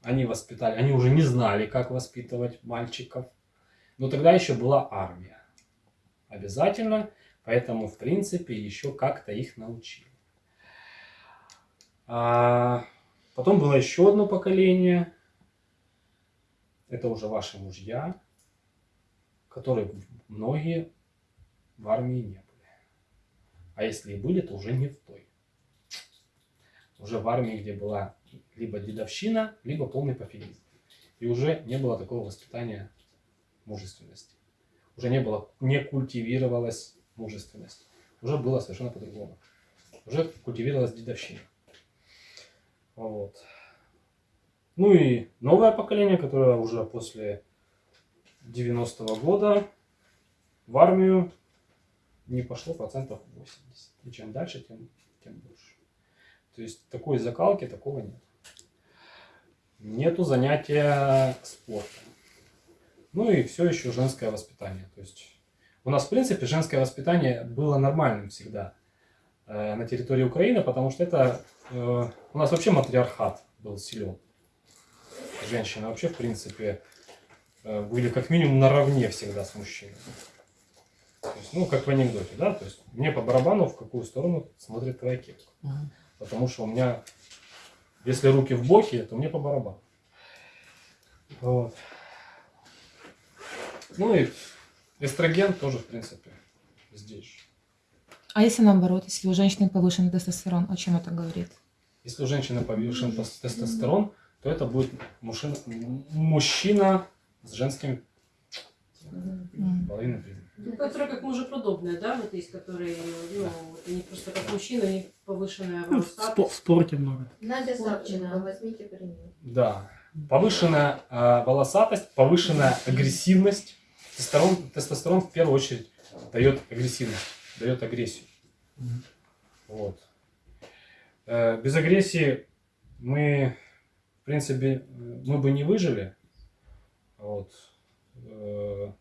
они воспитали, они уже не знали, как воспитывать мальчиков. Но тогда еще была армия. Обязательно, поэтому, в принципе, еще как-то их научили. А потом было еще одно поколение. Это уже ваши мужья, которые многие в армии не были. А если и были, то уже не в той. Уже в армии, где была либо дедовщина, либо полный пофигизм. И уже не было такого воспитания мужественности. Уже не было, не культивировалась мужественность. Уже было совершенно по-другому. Уже культивировалась дедовщина. Вот. Ну и новое поколение, которое уже после 90-го года в армию не пошло процентов 80. И чем дальше, тем, тем больше. То есть такой закалки такого нет. Нету занятия спортом. Ну и все еще женское воспитание. То есть у нас, в принципе, женское воспитание было нормальным всегда э, на территории Украины, потому что это э, у нас вообще матриархат был силен. Женщины вообще, в принципе, э, были как минимум наравне всегда с мужчиной. То есть, ну, как в анекдоте, да? То есть мне по барабану, в какую сторону смотрит твоя кепка. Потому что у меня, если руки в боки, то мне по барабану. Вот. Ну и эстроген тоже, в принципе, здесь. А если наоборот, если у женщины повышенный тестостерон, о чем это говорит? Если у женщины повышен тес- тестостерон, то это будет мужчина, мужчина с женским М. половиной признаком. Ну, которые как мужеподобные, да, вот есть, которые, ну, вот они просто как мужчина, они повышенная Ну, в, спо- в волосатость. спорте много. Надя да. возьмите пример. Да. Повышенная э, волосатость, повышенная агрессивность. Тестостерон, тестостерон в первую очередь дает агрессивность, дает агрессию. Вот. Э, без агрессии мы, в принципе, э, мы бы не выжили. Вот. Э,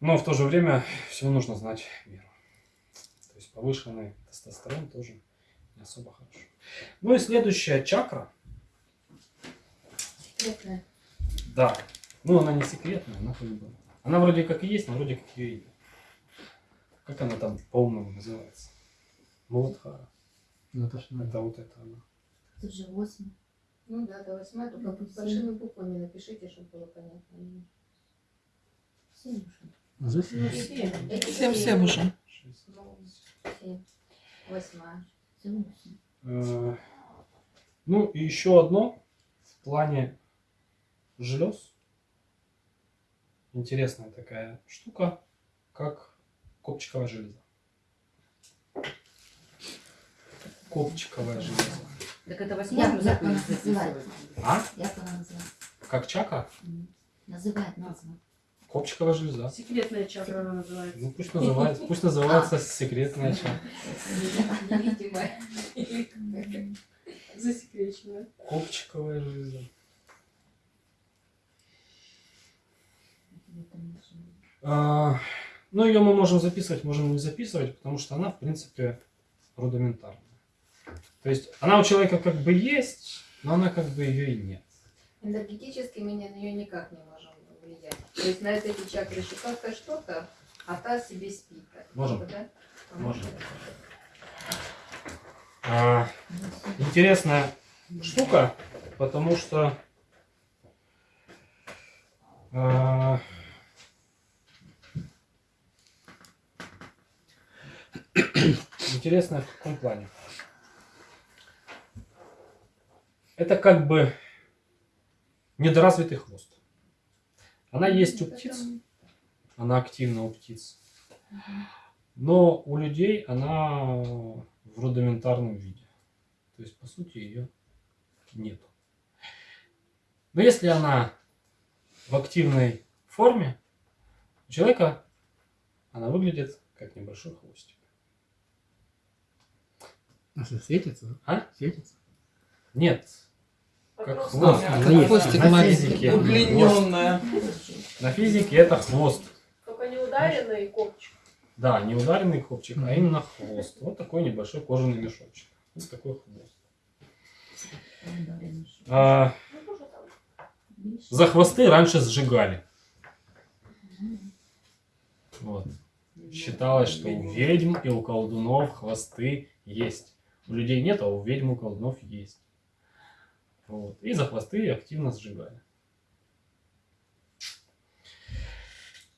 но в то же время всего нужно знать меру. То есть повышенный тестостерон тоже не особо хорошо. Ну и следующая чакра. Секретная. Да. Ну, она не секретная, она как бы... Она вроде как и есть, но вроде как ее и нет. Как она там по-умному называется? Муладхара. Ну, это надо. Это вот это она. Тут же 8. Ну да, до 8, только большими буквами напишите, чтобы было понятно. Семь уже. Ну, семь. Это Всем всем уже. Шесть. Семь. Восьмая. Всё восемь. Э, Ну, и еще одно в плане желез. Интересная такая штука, как копчиковая железа. Копчиковая железа. Так это Я- я заповедь называю. записывать. А? Як вона називається? Как чакра? М. Називають назва. Копчиковая железа. Секретная чакра она называется. Ну пусть называется, пусть называется секретная чакра. Невидимая. Засекреченная. Копчиковая железа. А, ну, ее мы можем записывать, можем не записывать, потому что она, в принципе, рудиментарная. То есть она у человека как бы есть, но она как бы ее и нет. Энергетически мы на нее никак не можем влиять. То есть на этой чакре щекотка что-то, а та себе спит. Можем. да? Можем. А, интересная штука, потому что а, интересная в каком плане? Это как бы недоразвитый хвост. Она есть у птиц, она активна у птиц. Но у людей она в рудиментарном виде. То есть, по сути, ее нету. Но если она в активной форме, у человека она выглядит как небольшой хвостик. А что, светится? да? А? Светится? Нет, как хвост. Есть. Хвостик на физике. Удлиненная. На физике это хвост. Только не ударенный копчик. Да, не ударенный копчик, а именно хвост. Вот такой небольшой кожаный мешочек. Вот такой хвост. А. За хвосты раньше сжигали. Вот. Считалось, что у ведьм и у колдунов хвосты есть. У людей нет, а у ведьм и у колдунов есть. Вот. И за хвосты активно сжигали.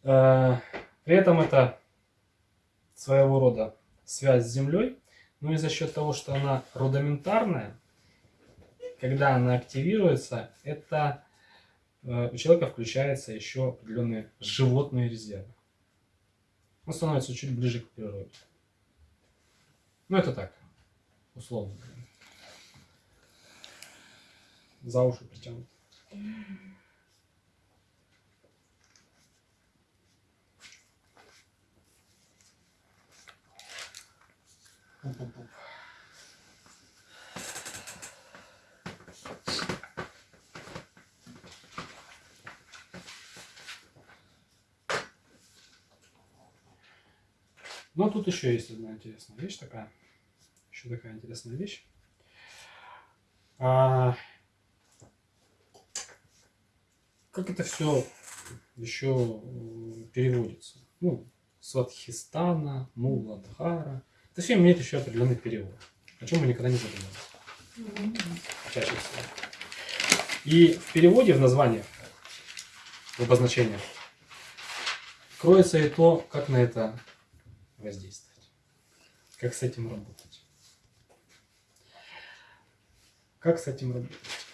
Э, При этом это своего рода связь с землей. Ну и за счет того, что она рудиментарная, когда она активируется, это э, у человека включается еще определенные животные резервы. Он становится чуть ближе к природе. Ну, это так, условно. говоря. За уши притянут. Но тут еще есть одна интересная вещь такая. Еще такая интересная вещь. А, как это все еще переводится? Ну, Сватхистана, Муладхара. Это все имеет еще определенный перевод, о чем мы никогда не задумывались. Чаще всего. И в переводе, в названиях, в обозначениях, кроется и то, как на это воздействовать. Как с этим работать. Как с этим работать?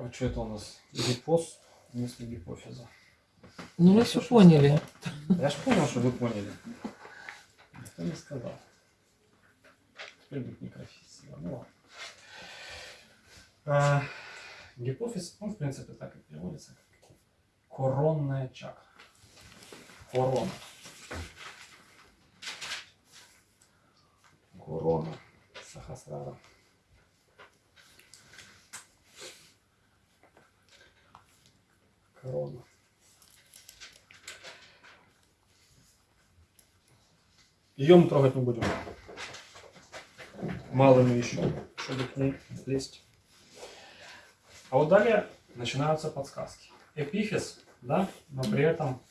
А что это у нас? Гипоз вместо гипофиза. Ну, мы все поняли. Я ж понял, что вы поняли. Никто не сказал. Теперь будет некрофизия. Ну ладно. А, гипофиз, он в принципе так и переводится, коронная чакра. Корона. Корона. Сахасрара. Корона. Ее мы трогать не будем. Мало мы еще, чтобы к ней лезть. А вот далее начинаются подсказки. Эпифиз, да, но при этом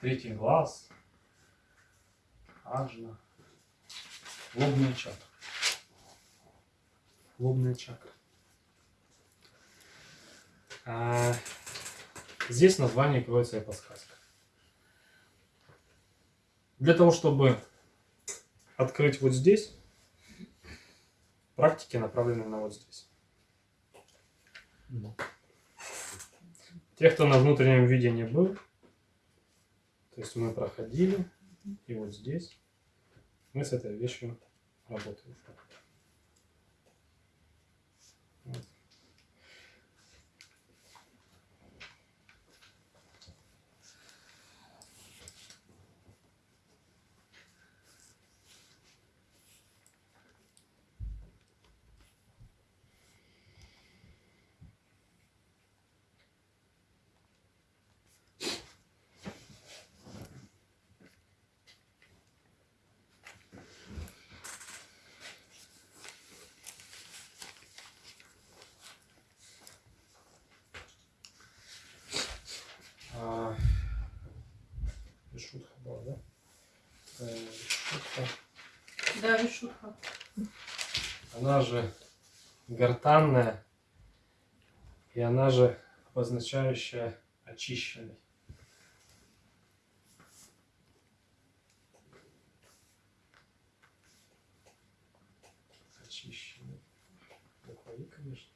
третий глаз, аджна, лобная чакра. Лобная чакра. А, здесь название кроется и подсказка. Для того, чтобы открыть вот здесь, практики направлены на вот здесь. Те, кто на внутреннем видении был, то есть мы проходили, и вот здесь мы с этой вещью работаем. Вот. А, Вишудха была, да? Э, Вишудха. Она же гортанная, и она же обозначающая. Очищенный. Буква «И», конечно.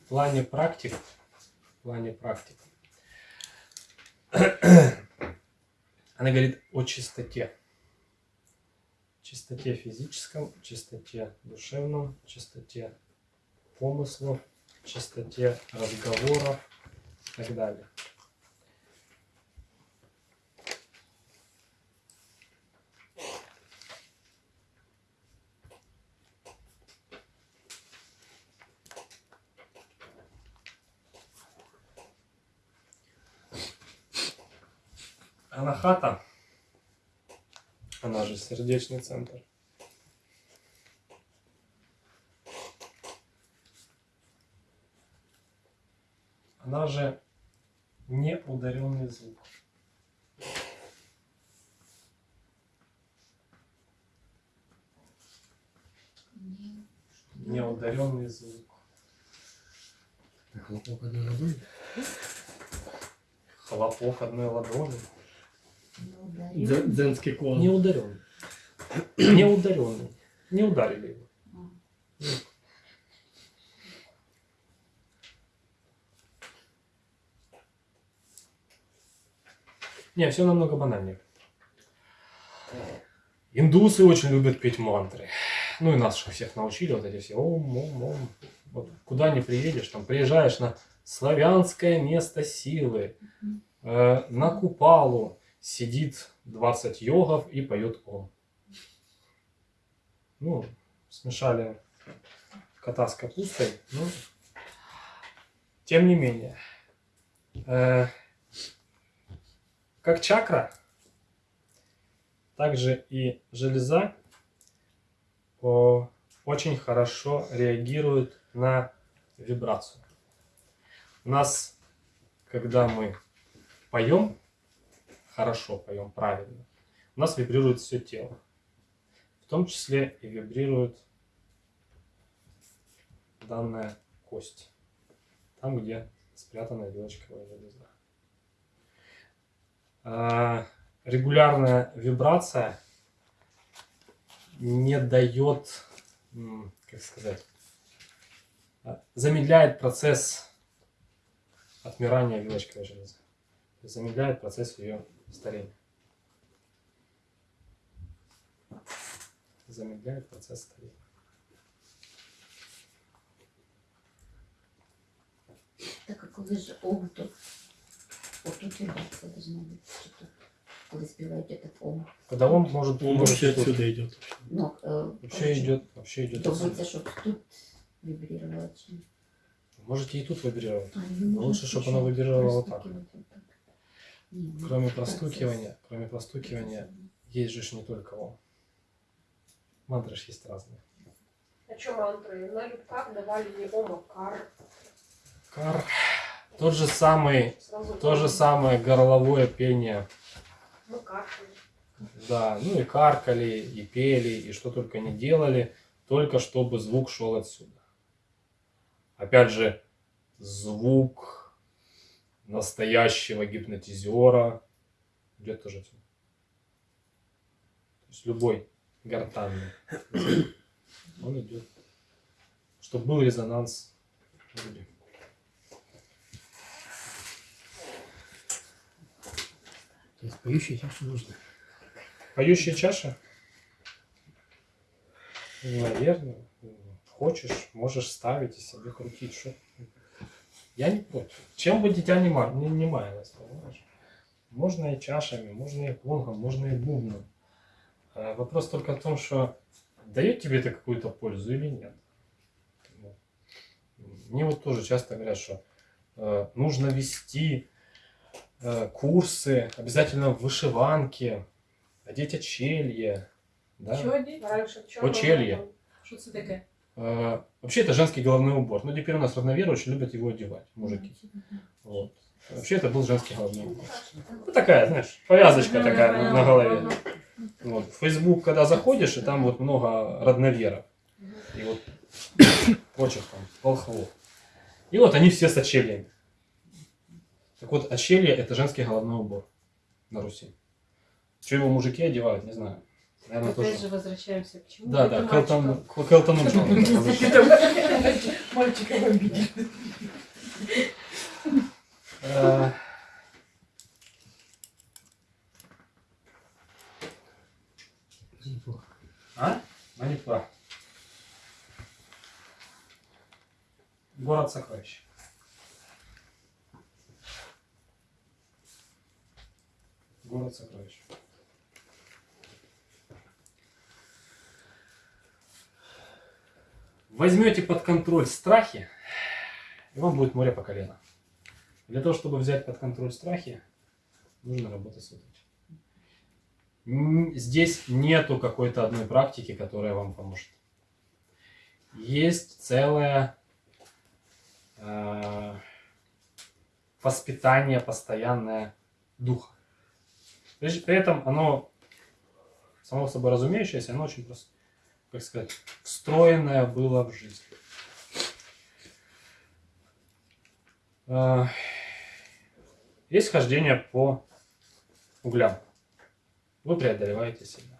В плане практик, в плане практик, она говорит о чистоте. Чистоте физическом, чистоте душевном, чистоте помыслов, чистоте разговоров и так далее. Анахата, она же сердечный центр. Она же неударенный звук. Не- Неударенный звук. Хлопок одной ладони. Хлопок одной ладони. Не ударил. Дзе- Дзенский клон. Неударенный. Неударенный. Не ударили его. Не, все намного банальнее. Индусы очень любят петь мантры. Ну и нас же всех научили вот эти все ом, ом, ом. Вот куда не приедешь, там приезжаешь на славянское место силы, э, на Купалу сидит 20 йогов и поет ом. Ну, смешали кота с капустой, ну, тем не менее. Э, как чакра, также и железа о, очень хорошо реагирует на вибрацию. У нас, когда мы поем, хорошо поем, правильно, у нас вибрирует все тело. В том числе и вибрирует данная кость. Там, где спрятана вилочковая железа. Регулярная вибрация не дает, как сказать, а, замедляет процесс отмирания вилочковой железы. Замедляет процесс ее старения. Замедляет процесс старения. Так а коли ж ом, то отут вібрація должна бути. Чи тут, коли співають этот ом. Когда он может, Он может вообще тут- отсюда идет. Ну, е, вообще коротше, идет, вообще идет. Добиться, щоб тут вибрировало. Чи... Можете и тут вибрировать. А, ну, Лучше, можна чтоб оно чуть-чуть вибрировало вот так. простукивать вот так. Ну, Кроме простукивания, кроме простукивания, есть же не только ом. Мантры ж есть разные. А что мантры? На любках давали не ом, а кар. Кар. Тот же самый, Сразу то же самое горловое пение. Мы кашляем. Да, ну и каркали, и пели, и что только не делали, только чтобы звук шел отсюда. Опять же, звук настоящего гипнотизера идет тоже отсюда. То есть любой гортанный он идет. Чтобы был резонанс в груди. То есть поющие чашу нужно. Поющая чаша? Наверное. Хочешь, можешь ставить и себе крутить. Что? Я не против. Чем бы дитя не, не, не маялось, понимаешь? Можно и чашами, можно и гонгом, можно и бубном. А вопрос только в том, что дает тебе это какую-то пользу или нет. Мне вот тоже часто говорят, что э, нужно вести э, курсы обязательно в вышиванке, одеть очелье. Да? Що одіть? Раньше чё Очелье. Що це таке? Э, вообще это женский головной убор. Но теперь у нас равноверы очень любят его одевать, мужики. Вот. Вообще это был женский головной убор. Ну такая, знаешь, повязочка такая на, на голове. Вот. В Facebook, когда заходишь, и там вот много родноверов. И вот прочих там волхвов. И вот они все с очельями. Так вот, очелье это женский головной убор на Руси. Что его мужики одевают, не знаю. Наверное, Опять тоже. же возвращаемся к чему? Да, Это да, к Элтону, к Элтону Неплохо. А? Манипула. Город сокровищ. Город сокровищ. Возьмете под контроль страхи, и вам будет море по колено. Для того, чтобы взять под контроль страхи, нужно работать с этим. Здесь нету какой-то одной практики, которая вам поможет. Есть целое э, воспитание постоянное духа. При этом оно, само собой разумеющееся, оно очень просто. Как сказать, встроенное было в жизнь. А, Есть хождение по углям. Вы преодолеваете себя.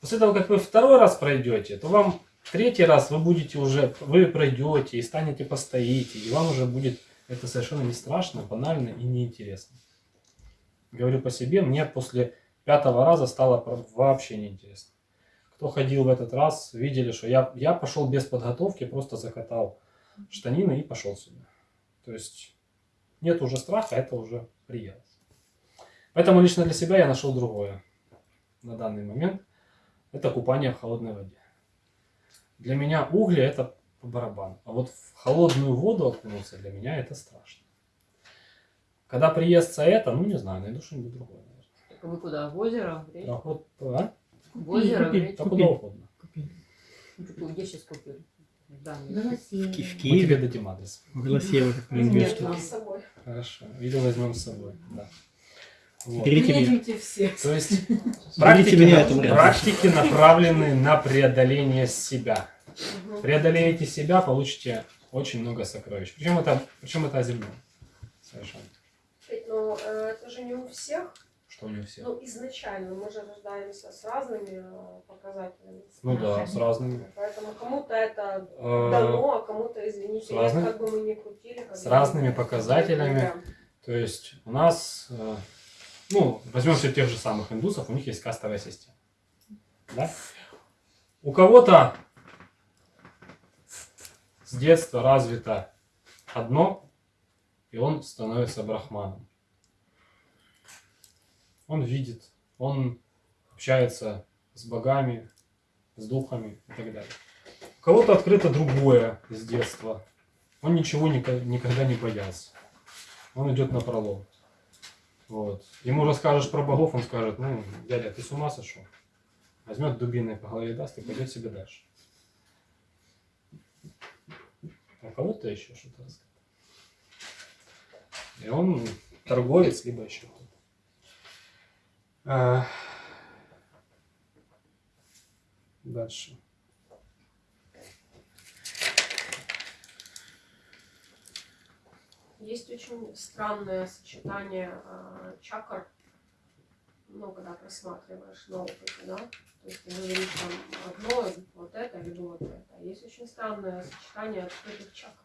После того, как вы второй раз пройдете, то вам третий раз вы будете уже, вы пройдете и станете постоите, и вам уже будет это совершенно не страшно, банально и неинтересно. Говорю по себе, мне после пятого раза стало вообще неинтересно. Кто ходил в этот раз, видели, что я, я пошел без подготовки, просто закатал штанины и пошел сюда. То есть нет уже страха, это уже приелось. Поэтому лично для себя я нашел другое на данный момент. Это купание в холодной воде. Для меня угли это по барабану. А вот в холодную воду окунуться для меня это страшно. Когда приестся это, ну не знаю, найду что-нибудь другое. наверное. Вы куда? В озеро? В речку? А а? В озеро? Купи, Купи. куда угодно. Где сейчас купили? Да, В. Голосееве. В Мы тебе Киеве, дадим адрес. в Голосеево, как мы Нет, нам с собой. Хорошо. Или возьмем с собой. Да. Вот. Берите меня. Все. То есть практики, меня, на- практики направлены на преодоление себя. Мгм. Преодолеете себя, получите очень много сокровищ. Причем это, причем это о земном. Совершенно. Ведь, Ну, э, это же не у всех. Что не у всех. Ну, изначально мы же рождаемся с разными э, показателями. Ну да, с разными. Поэтому кому-то это Э, дано, а кому-то, извините, нет, как бы мы ни крутили. как с разными показателями. То есть у нас, э, ну, возьмем все тех же самых индусов, у них есть кастовая система. Да? У кого-то с детства развито одно, и он становится брахманом. Он видит, он общается с богами, с духами и так далее. У кого-то открыто другое с детства. Он ничего никогда не боялся. Он идет на пролом. Вот. Ему расскажешь про богов, он скажет, ну, дядя, ты с ума сошел? Возьмет дубиной по голове даст и пойдет себе дальше. А кого-то еще что-то рассказать. И он торговец, либо еще кто-то. А, Дальше. Есть очень странное сочетание э, чакр, ну, когда просматриваешь на опыте, да, то есть ты говоришь там одно, вот это, либо вот это. Есть очень странное сочетание открытых чакр.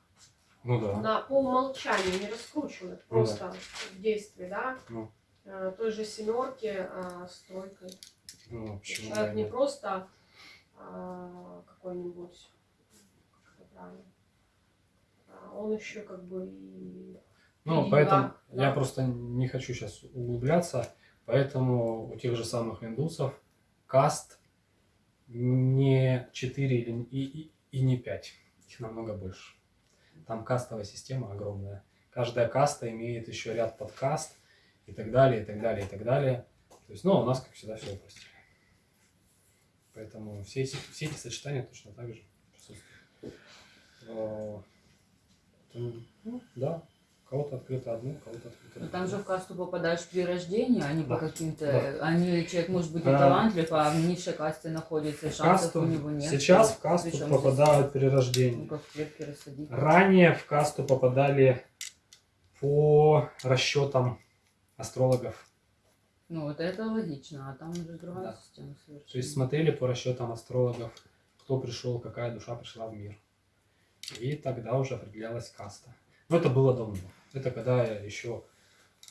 Ну да. На, по умолчанию не раскручивают, Ну просто в действии, да, Ну. Э, той же семерки э, с тройкой. Ну, почему Человек не просто а, какой-нибудь, как а, он еще как бы и Ну, И поэтому да, я да. просто не хочу сейчас углубляться, поэтому у тех же самых индусов каст не 4 или, и, и, и не 5, их намного больше. Там кастовая система огромная. Каждая каста имеет еще ряд подкаст и так далее, и так далее, и так далее. То есть, ну, у нас, как всегда, все упростили. Поэтому все эти, все эти сочетания точно так же присутствуют. Э, ну, да, кого-то открыто одно, у кого-то открыто Ну, там же в касту попадаешь при рождении, а не Да. по каким-то... Да. Они, человек может быть и А. талантлив, а в низшей касте находится, и шансов касту, у него нет. сейчас в касту Причем попадают при рождении. Ну, как в. Ранее в касту попадали по расчетам астрологов. Ну, вот это логично, а там уже другая Да. система совершенно. То есть смотрели по расчетам астрологов, кто пришел, какая душа пришла в мир. И тогда уже определялась каста. Но это было давно. Это когда еще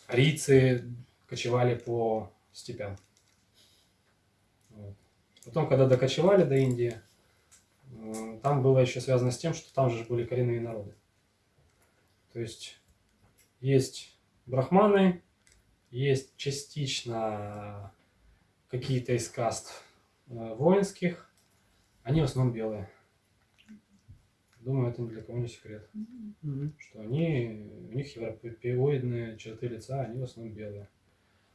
арийцы кочевали по степям. Вот. Потом, когда докочевали до Индии, там было еще связано с тем, что там же были коренные народы. То есть есть брахманы, есть частично какие-то из каст э, воинских, они в основном белые. Думаю, это ни для кого не секрет, Мгм. что они, у них европеоидные черты лица, они в основном белые.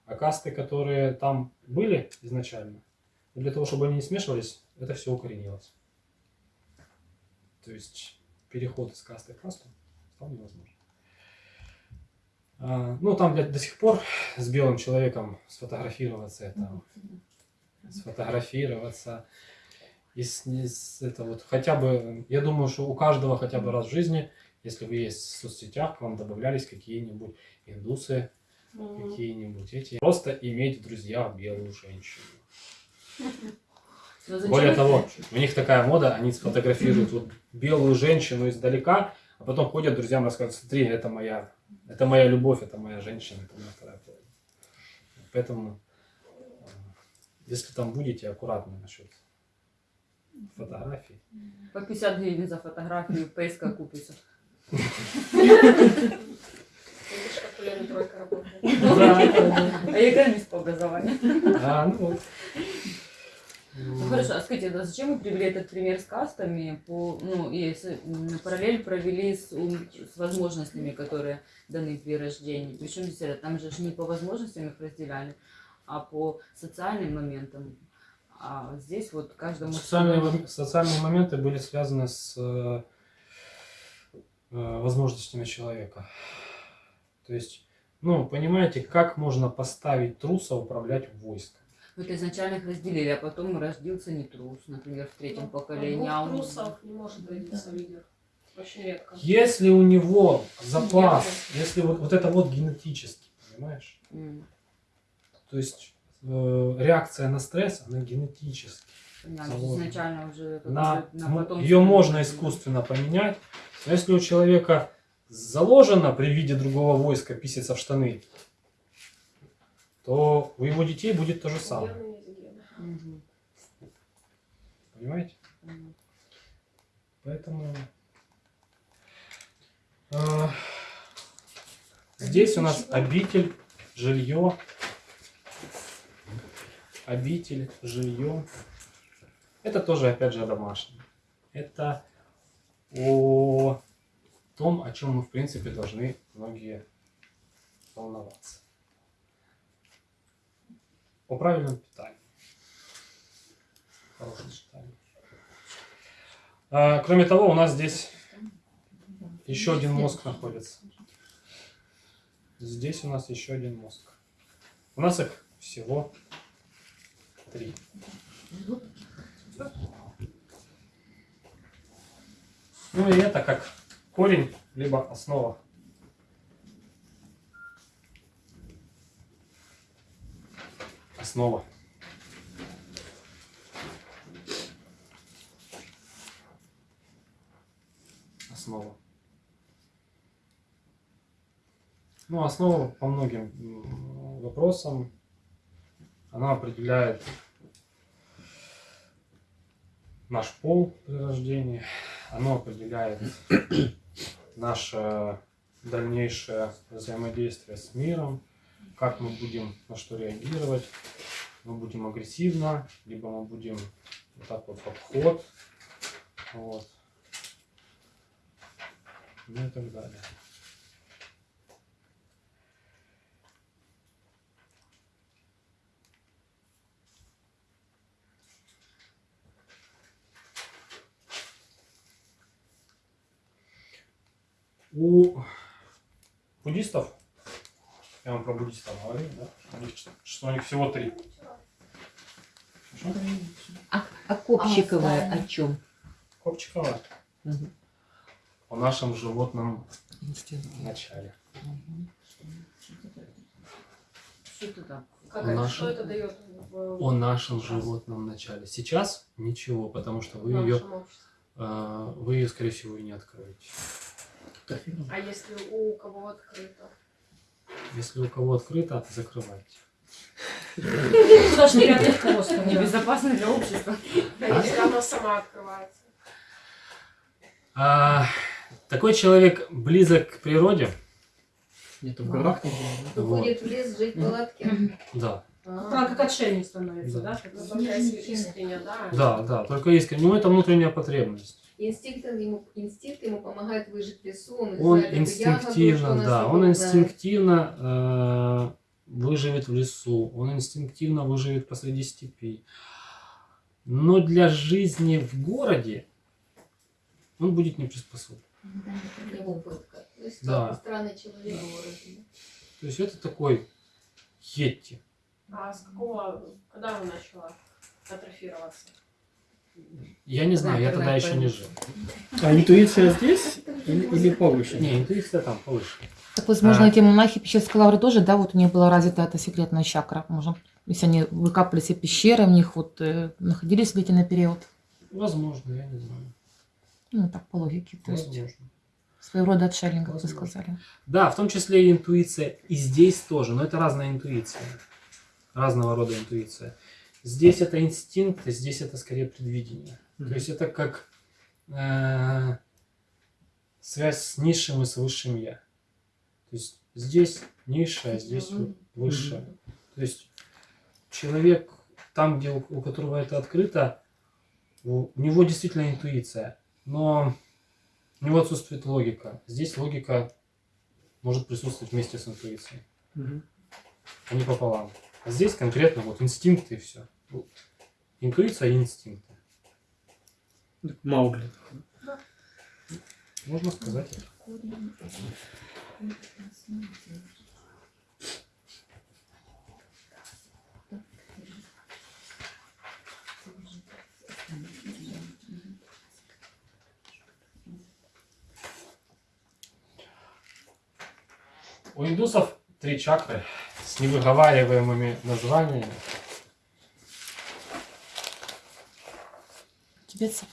А касты, которые там были изначально, для того, чтобы они не смешивались, это все укоренилось. То есть переход из касты в касту стал невозможен. А, ну, там для- до сих пор с белым человеком сфотографироваться это сфотографироваться. И с, с- это вот хотя бы, я думаю, что у каждого хотя бы раз в жизни, если вы есть в соцсетях, к вам добавлялись какие-нибудь индусы, Мгм. какие-нибудь эти. Просто иметь в друзьях белую женщину. Зачем Более того, у них такая мода, они сфотографируют вот белую женщину издалека, а потом ходят друзьям рассказывают, смотри, это моя, это моя любовь, это моя женщина, это моя вторая половина. Поэтому, э, если там будете, аккуратно насчет фотографий. По 50 гривен за фотографию ПСК купится. Видишь, как у Лены тройка работает. А я экономист по образованию. А, ну вот. Ну хорошо, а скажите, а зачем вы привели этот пример с кастами, по, ну и с- параллель провели с, с возможностями, которые даны при рождении? Причем здесь это, там же не по возможностям их разделяли, а по социальным моментам. А здесь вот каждому... Социальные, социальные моменты были связаны с э, э, возможностями человека. То есть, ну, понимаете, как можно поставить труса управлять войском? Вот изначально их разделили, а потом родился не трус, например, в третьем поколении. а он- трусов не может родиться лидер. Очень редко. Если у него запас, если вот, вот это вот генетически, понимаешь? М, То есть э, реакция на стресс, она генетически. изначально уже... это На, ее можно искусственно поменять, но если у человека заложено при виде другого войска писаться в штаны, то у его детей будет то же самое. Понимаете? Поэтому э, здесь у нас обитель, жилье, обитель, жилье. Это тоже, опять же, домашнее. Это о том, о чем мы, в принципе, должны многие волноваться. О правильном питании. Хорошем питании. А, кроме того, у нас здесь еще один мозг находится. Здесь у нас еще один мозг. У нас их всего три. Ну и это как корень, либо основа. Основа. Основа. Ну, основа по многим вопросам. Она определяет наш пол при рождении. Оно определяет наше дальнейшее взаимодействие с миром, как мы будем на что реагировать. Мы будем агрессивно, либо мы будем вот так вот в обход. Вот. Ну и так далее. У буддистов, я вам про буддистов говорил, да? У них, что- что у них всего три. Что? А, а Копчиковая А, о чем? Копчикова Мгм. о нашем животном начале. Что это так? Как наших- что это дает в, О нашем животном начале. Сейчас ничего, потому что вы ее, нашем обществе? вы ее, скорее всего, и не откроете. А если у кого открыто? Если у кого открыто, закрывайте. Небезопасно для общества. А если она сама открывается? А, такой человек близок к природе, Где-то в горах не. Уходит в лес жить в палатке. да, Она как отшельник становится, Да. да? Ну, только если искренне, да? да, да, только искренне. Ну, это внутренняя потребность. Инстинкт ему, инстинкт ему помогает выжить в лесу. Он, Он ягоду, инстинктивно, да, он инстинктивно э, выживет в лесу, он инстинктивно выживет посреди степи. Но для жизни в городе он будет не приспособлен. Его пытка. То есть Да. странный человек в городе. То есть это такой йетти. А с какого, когда она начала атрофироваться. Я не знаю, я тогда еще не жил. А интуиция здесь или, или повыше? Не, интуиция там повыше. Так, возможно, А. эти монахи Пещерской лавры тоже, да, вот у них была развита эта секретная чакра. Может, если они выкапывали все пещеры, в них вот э, находились длительный период. Возможно, я не знаю. Ну, так по логике. То есть Возможно. своего рода отшельник, как вы сказали. Да, в том числе и интуиция. И здесь тоже, но это разная интуиция. Разного рода интуиция. Здесь это инстинкт, а здесь это скорее предвидение. То есть это как э, связь с низшим и с высшим я. То есть здесь низшее, а здесь высшее. То есть человек там, где у, у которого это открыто, у, у него действительно интуиция, но у него отсутствует логика. Здесь логика может присутствовать вместе с интуицией, Мгм. а не пополам. А здесь конкретно вот инстинкты и все. Интуиция и инстинкты. Маугли. Можно сказать. У индусов три чакры с невыговариваемыми названиями. Тибетцев.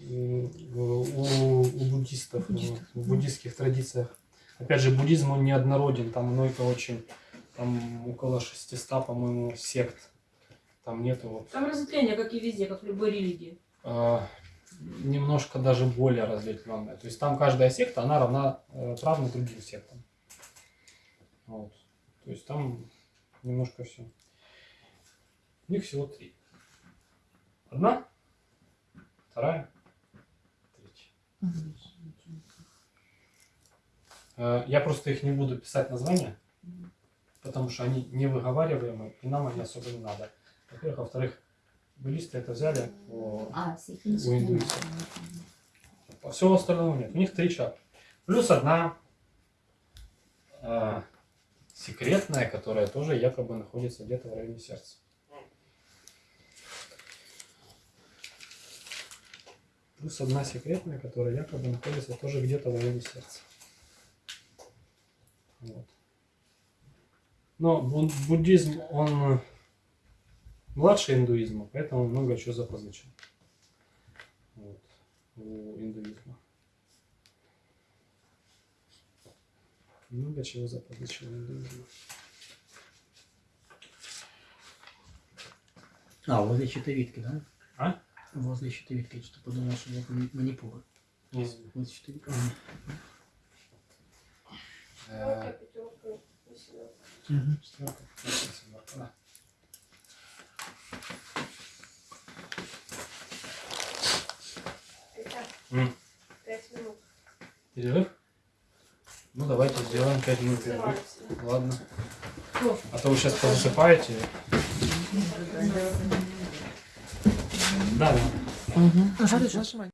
М, у, у буддистов, Буддистов, в да. буддистских традициях. Опять же, буддизм он неоднороден, там много очень, там около 600, по-моему, сект. Там нету вот, Там разветвление, как и везде, как в любой религии. а, немножко даже более разветвленное. То есть там каждая секта, она равна э, равна другим сектам. Вот. То есть там немножко все. У них всего три. Одна, вторая, третья. Э, Я просто их не буду писать названия, потому что они не выговариваемые, и нам они особо не надо. Во-первых, во-вторых, буддисты это взяли, по, А, У индуисов. по всего остального нет. У них три чакры. Плюс одна э, секретная, которая тоже якобы находится где-то в районе сердца. Плюс одна секретная, которая якобы находится тоже где-то в районе сердца. Вот. Но бу- буддизм, он младше индуизма, поэтому много чего запозычен. Вот. У индуизма. Много чего запозычено у. А, возле щитовидки, да? А? Возле щитовидки. Я что подумал, что это мани- манипура. Извини. Возле щитовидки. Э, пятерка, восьмерка. Пять минут. Перерыв? Ну давайте сделаем 5 минут перерыв. Ладно. А то вы сейчас позасыпаете. Да, да. Угу. Нажимай.